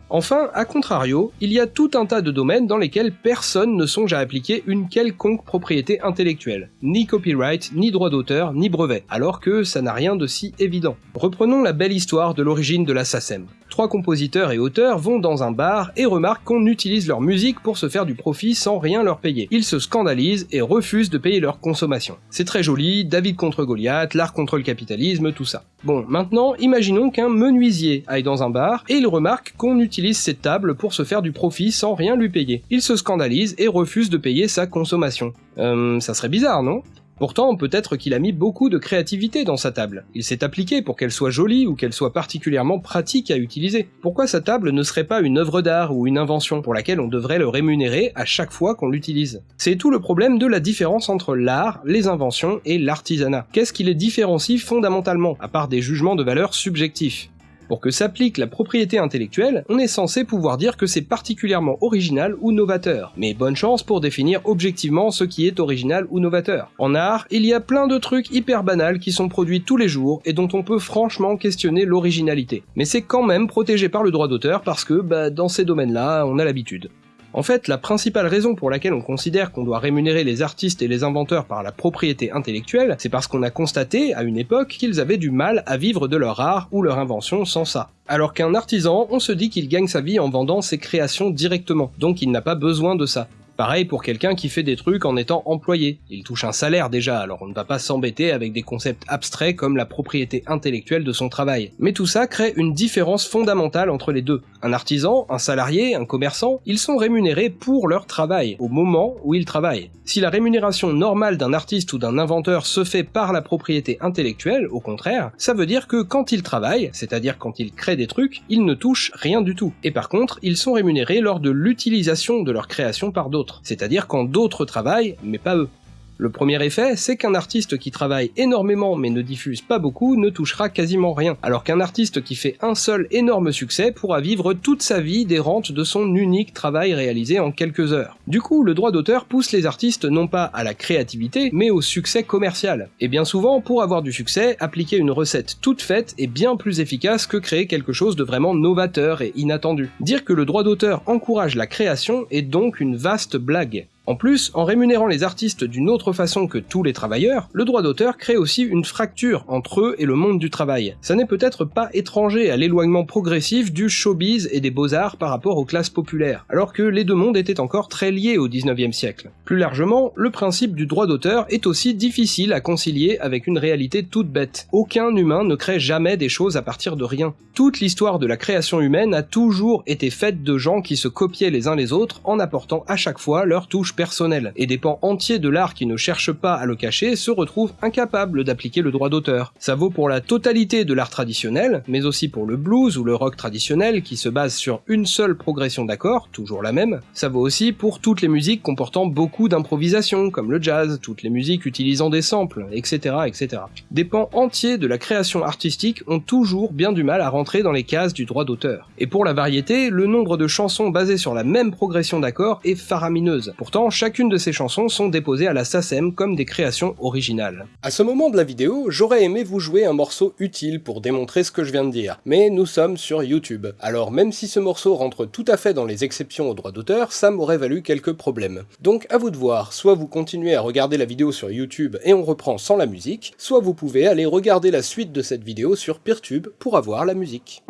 Enfin, à contrario, il y a tout un tas de domaines dans lesquels personne ne songe à appliquer une quelconque propriété intellectuelle, ni copyright, ni droit d'auteur, ni brevet, alors que ça n'a rien de si évident. Reprenons la belle histoire de l'origine de la SACEM. Trois compositeurs et auteurs vont dans un bar et remarquent qu'on utilise leur musique pour se faire du profit sans rien leur payer. Ils se scandalisent et refusent de payer leur consommation. C'est très joli, David contre Goliath, l'art contre le capitalisme, tout ça. Bon, maintenant, imaginons qu'un menuisier aille dans un bar et il remarque qu'on utilise cette table pour se faire du profit sans rien lui payer. Il se scandalise et refuse de payer sa consommation. Euh, ça serait bizarre, non? Pourtant, peut-être qu'il a mis beaucoup de créativité dans sa table. Il s'est appliqué pour qu'elle soit jolie ou qu'elle soit particulièrement pratique à utiliser. Pourquoi sa table ne serait pas une œuvre d'art ou une invention pour laquelle on devrait le rémunérer à chaque fois qu'on l'utilise? C'est tout le problème de la différence entre l'art, les inventions et l'artisanat. Qu'est-ce qui les différencie fondamentalement, à part des jugements de valeur subjectifs? Pour que s'applique la propriété intellectuelle, on est censé pouvoir dire que c'est particulièrement original ou novateur. Mais bonne chance pour définir objectivement ce qui est original ou novateur. En art, il y a plein de trucs hyper banals qui sont produits tous les jours et dont on peut franchement questionner l'originalité. Mais c'est quand même protégé par le droit d'auteur parce que, bah, dans ces domaines-là, on a l'habitude. En fait, la principale raison pour laquelle on considère qu'on doit rémunérer les artistes et les inventeurs par la propriété intellectuelle, c'est parce qu'on a constaté, à une époque, qu'ils avaient du mal à vivre de leur art ou leur invention sans ça. Alors qu'un artisan, on se dit qu'il gagne sa vie en vendant ses créations directement, donc il n'a pas besoin de ça. Pareil pour quelqu'un qui fait des trucs en étant employé. Il touche un salaire déjà, alors on ne va pas s'embêter avec des concepts abstraits comme la propriété intellectuelle de son travail. Mais tout ça crée une différence fondamentale entre les deux. Un artisan, un salarié, un commerçant, ils sont rémunérés pour leur travail, au moment où ils travaillent. Si la rémunération normale d'un artiste ou d'un inventeur se fait par la propriété intellectuelle, au contraire, ça veut dire que quand ils travaillent, c'est-à-dire quand ils créent des trucs, ils ne touchent rien du tout. Et par contre, ils sont rémunérés lors de l'utilisation de leur création par d'autres c'est-à-dire quand d'autres travaillent, mais pas eux. Le premier effet, c'est qu'un artiste qui travaille énormément mais ne diffuse pas beaucoup ne touchera quasiment rien, alors qu'un artiste qui fait un seul énorme succès pourra vivre toute sa vie des rentes de son unique travail réalisé en quelques heures. Du coup, le droit d'auteur pousse les artistes non pas à la créativité, mais au succès commercial. Et bien souvent, pour avoir du succès, appliquer une recette toute faite est bien plus efficace que créer quelque chose de vraiment novateur et inattendu. Dire que le droit d'auteur encourage la création est donc une vaste blague. En plus, en rémunérant les artistes d'une autre façon que tous les travailleurs, le droit d'auteur crée aussi une fracture entre eux et le monde du travail. Ça n'est peut-être pas étranger à l'éloignement progressif du showbiz et des beaux-arts par rapport aux classes populaires, alors que les deux mondes étaient encore très liés au 19e siècle. Plus largement, le principe du droit d'auteur est aussi difficile à concilier avec une réalité toute bête. Aucun humain ne crée jamais des choses à partir de rien. Toute l'histoire de la création humaine a toujours été faite de gens qui se copiaient les uns les autres en apportant à chaque fois leur touche personnel, et des pans entiers de l'art qui ne cherchent pas à le cacher se retrouvent incapables d'appliquer le droit d'auteur. Ça vaut pour la totalité de l'art traditionnel, mais aussi pour le blues ou le rock traditionnel qui se base sur une seule progression d'accords, toujours la même. Ça vaut aussi pour toutes les musiques comportant beaucoup d'improvisation, comme le jazz, toutes les musiques utilisant des samples, etc., etc. Des pans entiers de la création artistique ont toujours bien du mal à rentrer dans les cases du droit d'auteur. Et pour la variété, le nombre de chansons basées sur la même progression d'accords est faramineuse. Pourtant, chacune de ces chansons sont déposées à la SACEM comme des créations originales. À ce moment de la vidéo, j'aurais aimé vous jouer un morceau utile pour démontrer ce que je viens de dire, mais nous sommes sur YouTube. Alors même si ce morceau rentre tout à fait dans les exceptions au droit d'auteur, ça m'aurait valu quelques problèmes. Donc à vous de voir, soit vous continuez à regarder la vidéo sur YouTube et on reprend sans la musique, soit vous pouvez aller regarder la suite de cette vidéo sur Peertube pour avoir la musique.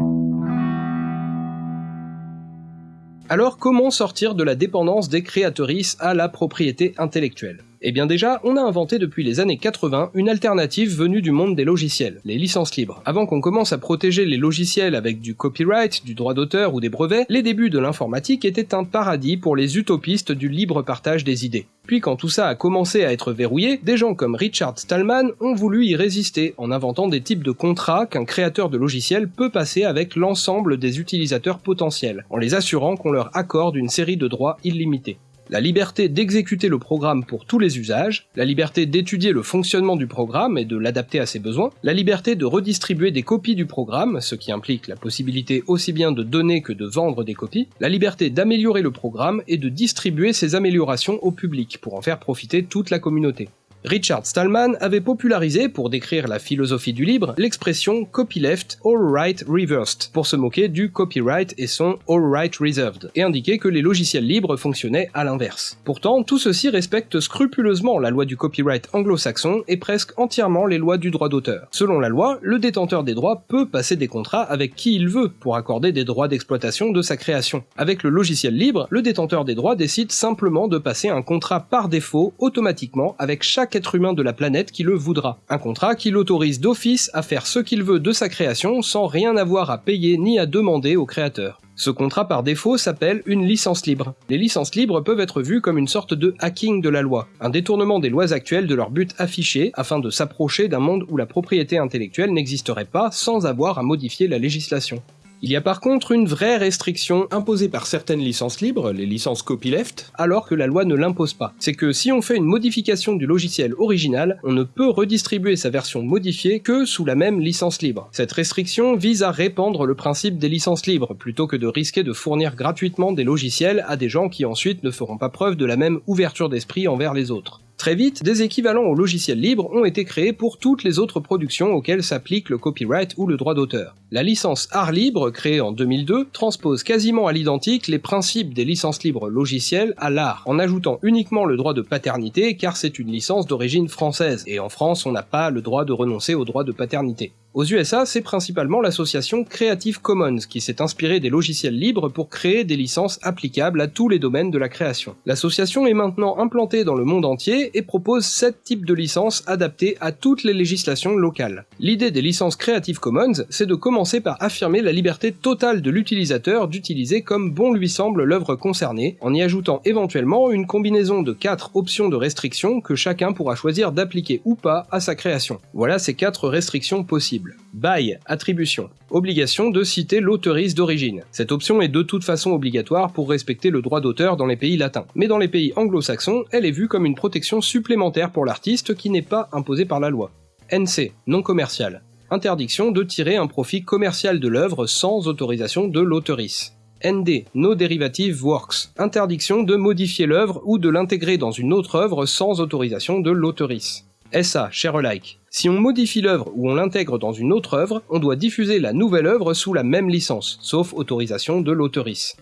Alors comment sortir de la dépendance des créatrices à la propriété intellectuelle? Eh bien déjà, on a inventé depuis les années 80 une alternative venue du monde des logiciels, les licences libres. Avant qu'on commence à protéger les logiciels avec du copyright, du droit d'auteur ou des brevets, les débuts de l'informatique étaient un paradis pour les utopistes du libre partage des idées. Puis quand tout ça a commencé à être verrouillé, des gens comme Richard Stallman ont voulu y résister en inventant des types de contrats qu'un créateur de logiciels peut passer avec l'ensemble des utilisateurs potentiels, en les assurant qu'on leur accorde une série de droits illimités la liberté d'exécuter le programme pour tous les usages, la liberté d'étudier le fonctionnement du programme et de l'adapter à ses besoins, la liberté de redistribuer des copies du programme, ce qui implique la possibilité aussi bien de donner que de vendre des copies, la liberté d'améliorer le programme et de distribuer ces améliorations au public pour en faire profiter toute la communauté. Richard Stallman avait popularisé, pour décrire la philosophie du libre, l'expression copyleft all right reversed, pour se moquer du copyright et son all right reserved, et indiquer que les logiciels libres fonctionnaient à l'inverse. Pourtant, tout ceci respecte scrupuleusement la loi du copyright anglo-saxon et presque entièrement les lois du droit d'auteur. Selon la loi, le détenteur des droits peut passer des contrats avec qui il veut pour accorder des droits d'exploitation de sa création. Avec le logiciel libre, le détenteur des droits décide simplement de passer un contrat par défaut automatiquement avec chaque être humain de la planète qui le voudra. Un contrat qui l'autorise d'office à faire ce qu'il veut de sa création sans rien avoir à payer ni à demander au créateur. Ce contrat par défaut s'appelle une licence libre. Les licences libres peuvent être vues comme une sorte de hacking de la loi, un détournement des lois actuelles de leur but affiché afin de s'approcher d'un monde où la propriété intellectuelle n'existerait pas sans avoir à modifier la législation. Il y a par contre une vraie restriction imposée par certaines licences libres, les licences copyleft, alors que la loi ne l'impose pas. C'est que si on fait une modification du logiciel original, on ne peut redistribuer sa version modifiée que sous la même licence libre. Cette restriction vise à répandre le principe des licences libres, plutôt que de risquer de fournir gratuitement des logiciels à des gens qui ensuite ne feront pas preuve de la même ouverture d'esprit envers les autres. Très vite, des équivalents au logiciel libre ont été créés pour toutes les autres productions auxquelles s'applique le copyright ou le droit d'auteur. La licence Art Libre, créée en 2002, transpose quasiment à l'identique les principes des licences libres logicielles à l'art, en ajoutant uniquement le droit de paternité car c'est une licence d'origine française, et en France on n'a pas le droit de renoncer au droit de paternité. Aux USA, c'est principalement l'association Creative Commons qui s'est inspirée des logiciels libres pour créer des licences applicables à tous les domaines de la création. L'association est maintenant implantée dans le monde entier et propose 7 types de licences adaptées à toutes les législations locales. L'idée des licences Creative Commons, c'est de commencer par affirmer la liberté totale de l'utilisateur d'utiliser comme bon lui semble l'œuvre concernée, en y ajoutant éventuellement une combinaison de 4 options de restrictions que chacun pourra choisir d'appliquer ou pas à sa création. Voilà ces 4 restrictions possibles. By, attribution. Obligation de citer l'auteuriste d'origine. Cette option est de toute façon obligatoire pour respecter le droit d'auteur dans les pays latins. Mais dans les pays anglo-saxons, elle est vue comme une protection supplémentaire pour l'artiste qui n'est pas imposée par la loi. NC, non commercial. Interdiction de tirer un profit commercial de l'œuvre sans autorisation de l'auteurice. ND, No Derivative Works, interdiction de modifier l'œuvre ou de l'intégrer dans une autre œuvre sans autorisation de l'auteurice. SA, share alike. Si on modifie l'œuvre ou on l'intègre dans une autre œuvre, on doit diffuser la nouvelle œuvre sous la même licence, sauf autorisation de l'auteurice.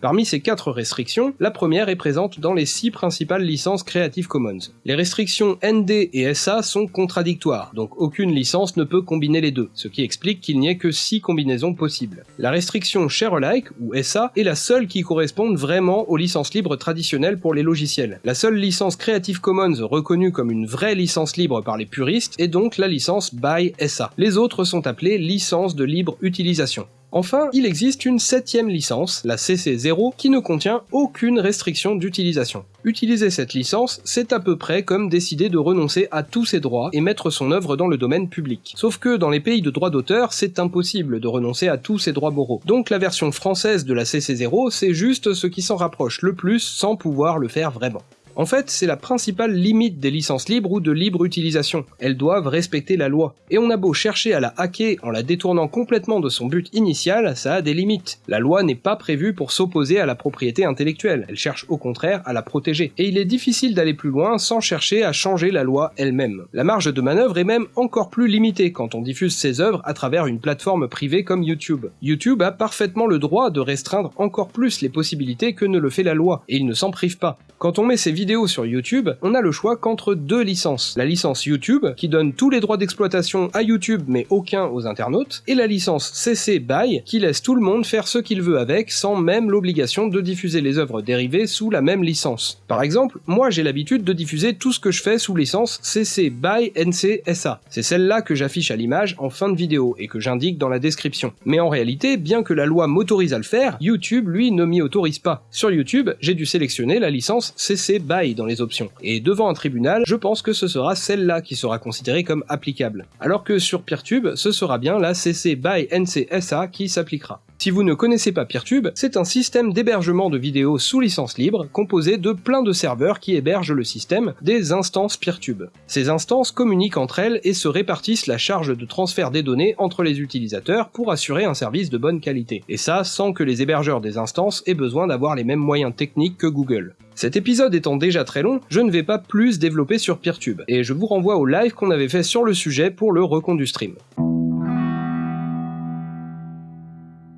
Parmi ces quatre restrictions, la première est présente dans les six principales licences Creative Commons. Les restrictions ND et SA sont contradictoires, donc aucune licence ne peut combiner les deux, ce qui explique qu'il n'y ait que six combinaisons possibles. La restriction Share Alike, ou SA, est la seule qui corresponde vraiment aux licences libres traditionnelles pour les logiciels. La seule licence Creative Commons reconnue comme une vraie licence libre par les puristes est donc la licence BY SA. Les autres sont appelées licences de libre utilisation. Enfin, il existe une septième licence, la CC0, qui ne contient aucune restriction d'utilisation. Utiliser cette licence, c'est à peu près comme décider de renoncer à tous ses droits et mettre son œuvre dans le domaine public. Sauf que dans les pays de droit d'auteur, c'est impossible de renoncer à tous ses droits moraux. Donc la version française de la CC0, c'est juste ce qui s'en rapproche le plus sans pouvoir le faire vraiment. En fait, c'est la principale limite des licences libres ou de libre utilisation. Elles doivent respecter la loi. Et on a beau chercher à la hacker en la détournant complètement de son but initial, ça a des limites. La loi n'est pas prévue pour s'opposer à la propriété intellectuelle, elle cherche au contraire à la protéger. Et il est difficile d'aller plus loin sans chercher à changer la loi elle-même. La marge de manœuvre est même encore plus limitée quand on diffuse ses œuvres à travers une plateforme privée comme YouTube. YouTube a parfaitement le droit de restreindre encore plus les possibilités que ne le fait la loi, et il ne s'en prive pas. Quand on met ses vidéos sur YouTube, on a le choix qu'entre deux licences. La licence YouTube, qui donne tous les droits d'exploitation à YouTube mais aucun aux internautes, et la licence CC BY, qui laisse tout le monde faire ce qu'il veut avec sans même l'obligation de diffuser les œuvres dérivées sous la même licence. Par exemple, moi j'ai l'habitude de diffuser tout ce que je fais sous licence CC BY NC SA. C'est celle-là que j'affiche à l'image en fin de vidéo et que j'indique dans la description. Mais en réalité, bien que la loi m'autorise à le faire, YouTube lui ne m'y autorise pas. Sur YouTube, j'ai dû sélectionner la licence CC BY dans les options. Et devant un tribunal, je pense que ce sera celle-là qui sera considérée comme applicable. Alors que sur Peertube, ce sera bien la CC by NCSA qui s'appliquera. Si vous ne connaissez pas Peertube, c'est un système d'hébergement de vidéos sous licence libre composé de plein de serveurs qui hébergent le système, des instances Peertube. Ces instances communiquent entre elles et se répartissent la charge de transfert des données entre les utilisateurs pour assurer un service de bonne qualité. Et ça sans que les hébergeurs des instances aient besoin d'avoir les mêmes moyens techniques que Google. Cet épisode étant déjà très long, je ne vais pas plus développer sur Peertube, et je vous renvoie au live qu'on avait fait sur le sujet pour le recompte du stream.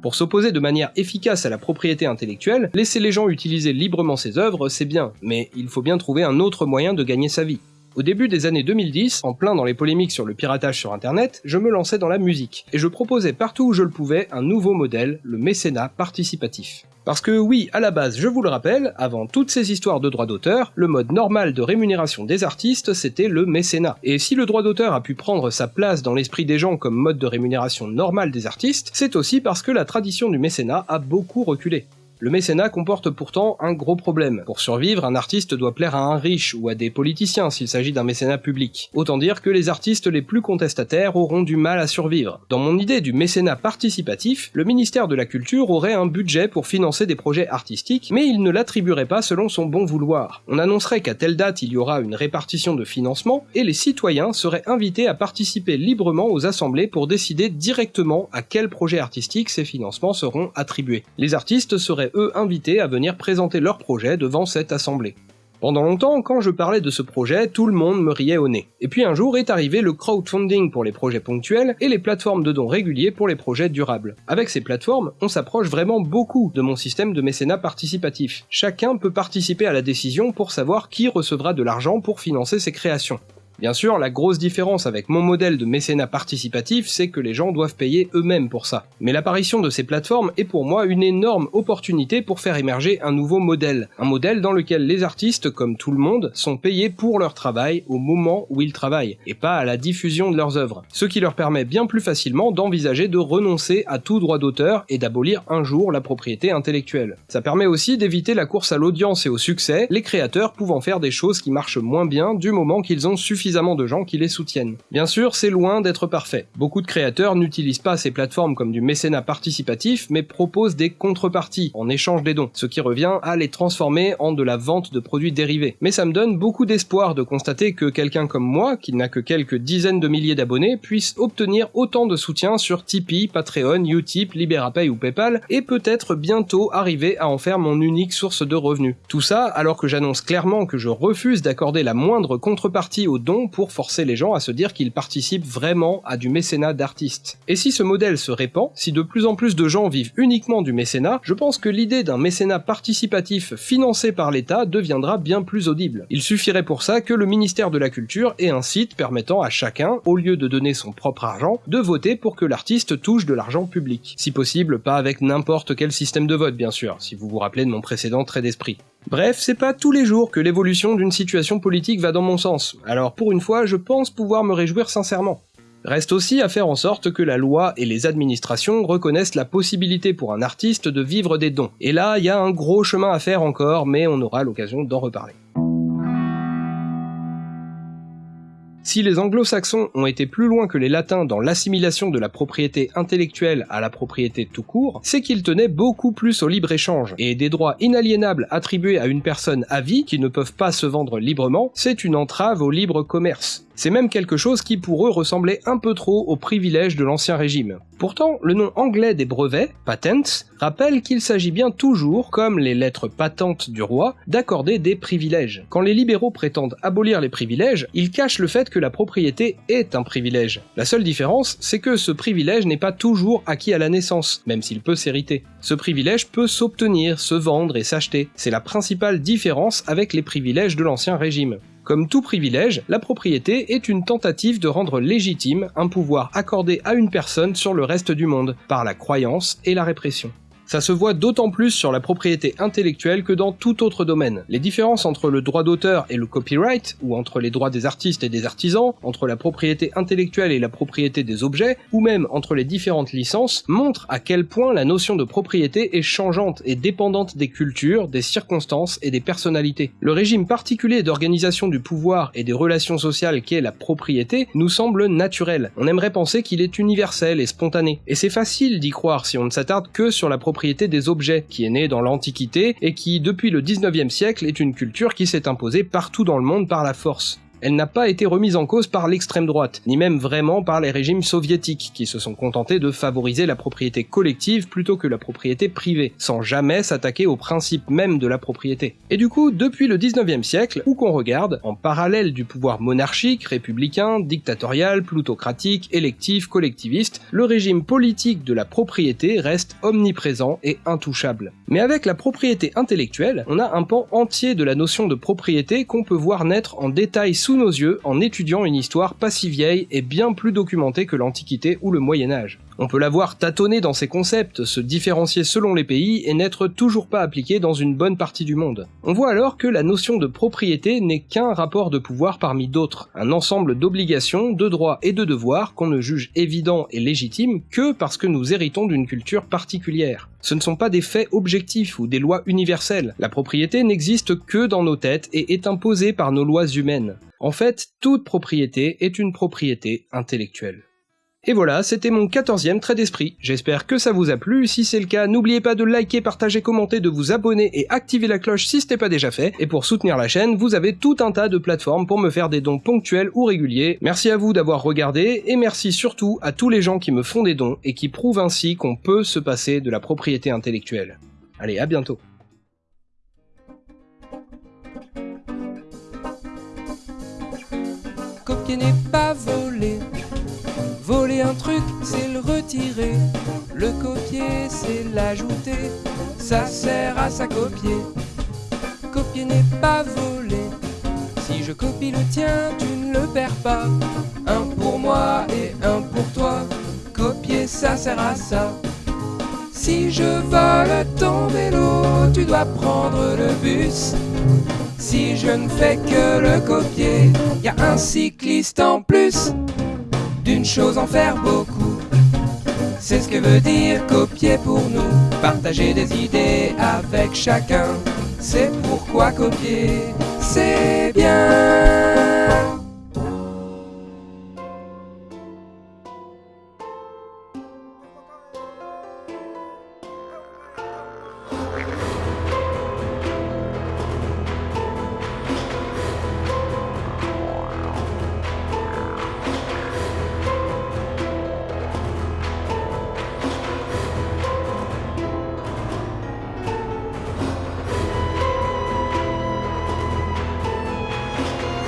Pour s'opposer de manière efficace à la propriété intellectuelle, laisser les gens utiliser librement ses œuvres, c'est bien, mais il faut bien trouver un autre moyen de gagner sa vie. Au début des années 2010, en plein dans les polémiques sur le piratage sur internet, je me lançais dans la musique, et je proposais partout où je le pouvais un nouveau modèle, le mécénat participatif. Parce que oui, à la base, je vous le rappelle, avant toutes ces histoires de droits d'auteur, le mode normal de rémunération des artistes, c'était le mécénat. Et si le droit d'auteur a pu prendre sa place dans l'esprit des gens comme mode de rémunération normal des artistes, c'est aussi parce que la tradition du mécénat a beaucoup reculé. Le mécénat comporte pourtant un gros problème. Pour survivre, un artiste doit plaire à un riche ou à des politiciens s'il s'agit d'un mécénat public. Autant dire que les artistes les plus contestataires auront du mal à survivre. Dans mon idée du mécénat participatif, le ministère de la Culture aurait un budget pour financer des projets artistiques, mais il ne l'attribuerait pas selon son bon vouloir. On annoncerait qu'à telle date il y aura une répartition de financement, et les citoyens seraient invités à participer librement aux assemblées pour décider directement à quel projet artistique ces financements seront attribués. Les artistes seraient eux invités à venir présenter leur projet devant cette assemblée. Pendant longtemps, quand je parlais de ce projet, tout le monde me riait au nez. Et puis un jour est arrivé le crowdfunding pour les projets ponctuels et les plateformes de dons réguliers pour les projets durables. Avec ces plateformes, on s'approche vraiment beaucoup de mon système de mécénat participatif. Chacun peut participer à la décision pour savoir qui recevra de l'argent pour financer ses créations. Bien sûr, la grosse différence avec mon modèle de mécénat participatif, c'est que les gens doivent payer eux-mêmes pour ça. Mais l'apparition de ces plateformes est pour moi une énorme opportunité pour faire émerger un nouveau modèle. Un modèle dans lequel les artistes, comme tout le monde, sont payés pour leur travail au moment où ils travaillent, et pas à la diffusion de leurs œuvres. Ce qui leur permet bien plus facilement d'envisager de renoncer à tout droit d'auteur et d'abolir un jour la propriété intellectuelle. Ça permet aussi d'éviter la course à l'audience et au succès, les créateurs pouvant faire des choses qui marchent moins bien du moment qu'ils ont suffisamment de gens qui les soutiennent. Bien sûr, c'est loin d'être parfait. Beaucoup de créateurs n'utilisent pas ces plateformes comme du mécénat participatif, mais proposent des contreparties en échange des dons, ce qui revient à les transformer en de la vente de produits dérivés. Mais ça me donne beaucoup d'espoir de constater que quelqu'un comme moi, qui n'a que quelques dizaines de milliers d'abonnés, puisse obtenir autant de soutien sur Tipeee, Patreon, Utip, Liberapay ou Paypal, et peut-être bientôt arriver à en faire mon unique source de revenus. Tout ça alors que j'annonce clairement que je refuse d'accorder la moindre contrepartie aux dons pour forcer les gens à se dire qu'ils participent vraiment à du mécénat d'artistes. Et si ce modèle se répand, si de plus en plus de gens vivent uniquement du mécénat, je pense que l'idée d'un mécénat participatif financé par l'État deviendra bien plus audible. Il suffirait pour ça que le ministère de la Culture ait un site permettant à chacun, au lieu de donner son propre argent, de voter pour que l'artiste touche de l'argent public. Si possible, pas avec n'importe quel système de vote bien sûr, si vous vous rappelez de mon précédent trait d'esprit. Bref, c'est pas tous les jours que l'évolution d'une situation politique va dans mon sens, alors pour une fois, je pense pouvoir me réjouir sincèrement. Reste aussi à faire en sorte que la loi et les administrations reconnaissent la possibilité pour un artiste de vivre des dons. Et là, il y a un gros chemin à faire encore, mais on aura l'occasion d'en reparler. Si les anglo-saxons ont été plus loin que les latins dans l'assimilation de la propriété intellectuelle à la propriété tout court, c'est qu'ils tenaient beaucoup plus au libre-échange, et des droits inaliénables attribués à une personne à vie qui ne peuvent pas se vendre librement, c'est une entrave au libre commerce. C'est même quelque chose qui pour eux ressemblait un peu trop aux privilèges de l'ancien régime. Pourtant, le nom anglais des brevets, patents, rappelle qu'il s'agit bien toujours, comme les lettres patentes du roi, d'accorder des privilèges. Quand les libéraux prétendent abolir les privilèges, ils cachent le fait que la propriété est un privilège. La seule différence, c'est que ce privilège n'est pas toujours acquis à la naissance, même s'il peut s'hériter. Ce privilège peut s'obtenir, se vendre et s'acheter. C'est la principale différence avec les privilèges de l'ancien régime. Comme tout privilège, la propriété est une tentative de rendre légitime un pouvoir accordé à une personne sur le reste du monde, par la croyance et la répression. Ça se voit d'autant plus sur la propriété intellectuelle que dans tout autre domaine. Les différences entre le droit d'auteur et le copyright, ou entre les droits des artistes et des artisans, entre la propriété intellectuelle et la propriété des objets, ou même entre les différentes licences, montrent à quel point la notion de propriété est changeante et dépendante des cultures, des circonstances et des personnalités. Le régime particulier d'organisation du pouvoir et des relations sociales qu'est la propriété nous semble naturel. On aimerait penser qu'il est universel et spontané. Et c'est facile d'y croire si on ne s'attarde que sur la propriété des objets, qui est née dans l'Antiquité et qui, depuis le 19e siècle, est une culture qui s'est imposée partout dans le monde par la force elle n'a pas été remise en cause par l'extrême droite, ni même vraiment par les régimes soviétiques, qui se sont contentés de favoriser la propriété collective plutôt que la propriété privée, sans jamais s'attaquer au principe même de la propriété. Et du coup, depuis le 19e siècle, où qu'on regarde, en parallèle du pouvoir monarchique, républicain, dictatorial, plutocratique, électif, collectiviste, le régime politique de la propriété reste omniprésent et intouchable. Mais avec la propriété intellectuelle, on a un pan entier de la notion de propriété qu'on peut voir naître en détail sous nos yeux en étudiant une histoire pas si vieille et bien plus documentée que l'Antiquité ou le Moyen Âge. On peut la voir tâtonner dans ses concepts, se différencier selon les pays et n'être toujours pas appliquée dans une bonne partie du monde. On voit alors que la notion de propriété n'est qu'un rapport de pouvoir parmi d'autres, un ensemble d'obligations, de droits et de devoirs qu'on ne juge évident et légitime que parce que nous héritons d'une culture particulière. Ce ne sont pas des faits objectifs ou des lois universelles. La propriété n'existe que dans nos têtes et est imposée par nos lois humaines. En fait, toute propriété est une propriété intellectuelle. Et voilà, c'était mon 14e trait d'esprit. J'espère que ça vous a plu. Si c'est le cas, n'oubliez pas de liker, partager, commenter, de vous abonner et activer la cloche si ce n'est pas déjà fait. Et pour soutenir la chaîne, vous avez tout un tas de plateformes pour me faire des dons ponctuels ou réguliers. Merci à vous d'avoir regardé et merci surtout à tous les gens qui me font des dons et qui prouvent ainsi qu'on peut se passer de la propriété intellectuelle. Allez, à bientôt. Voler un truc, c'est le retirer. Le copier, c'est l'ajouter. Ça sert à ça copier. Copier n'est pas voler. Si je copie le tien, tu ne le perds pas. Un pour moi et un pour toi. Copier, ça sert à ça. Si je vole ton vélo, tu dois prendre le bus. Si je ne fais que le copier, y a un cycliste en plus. D'une chose en faire beaucoup. C'est ce que veut dire copier pour nous. Partager des idées avec chacun. C'est pourquoi copier, c'est bien.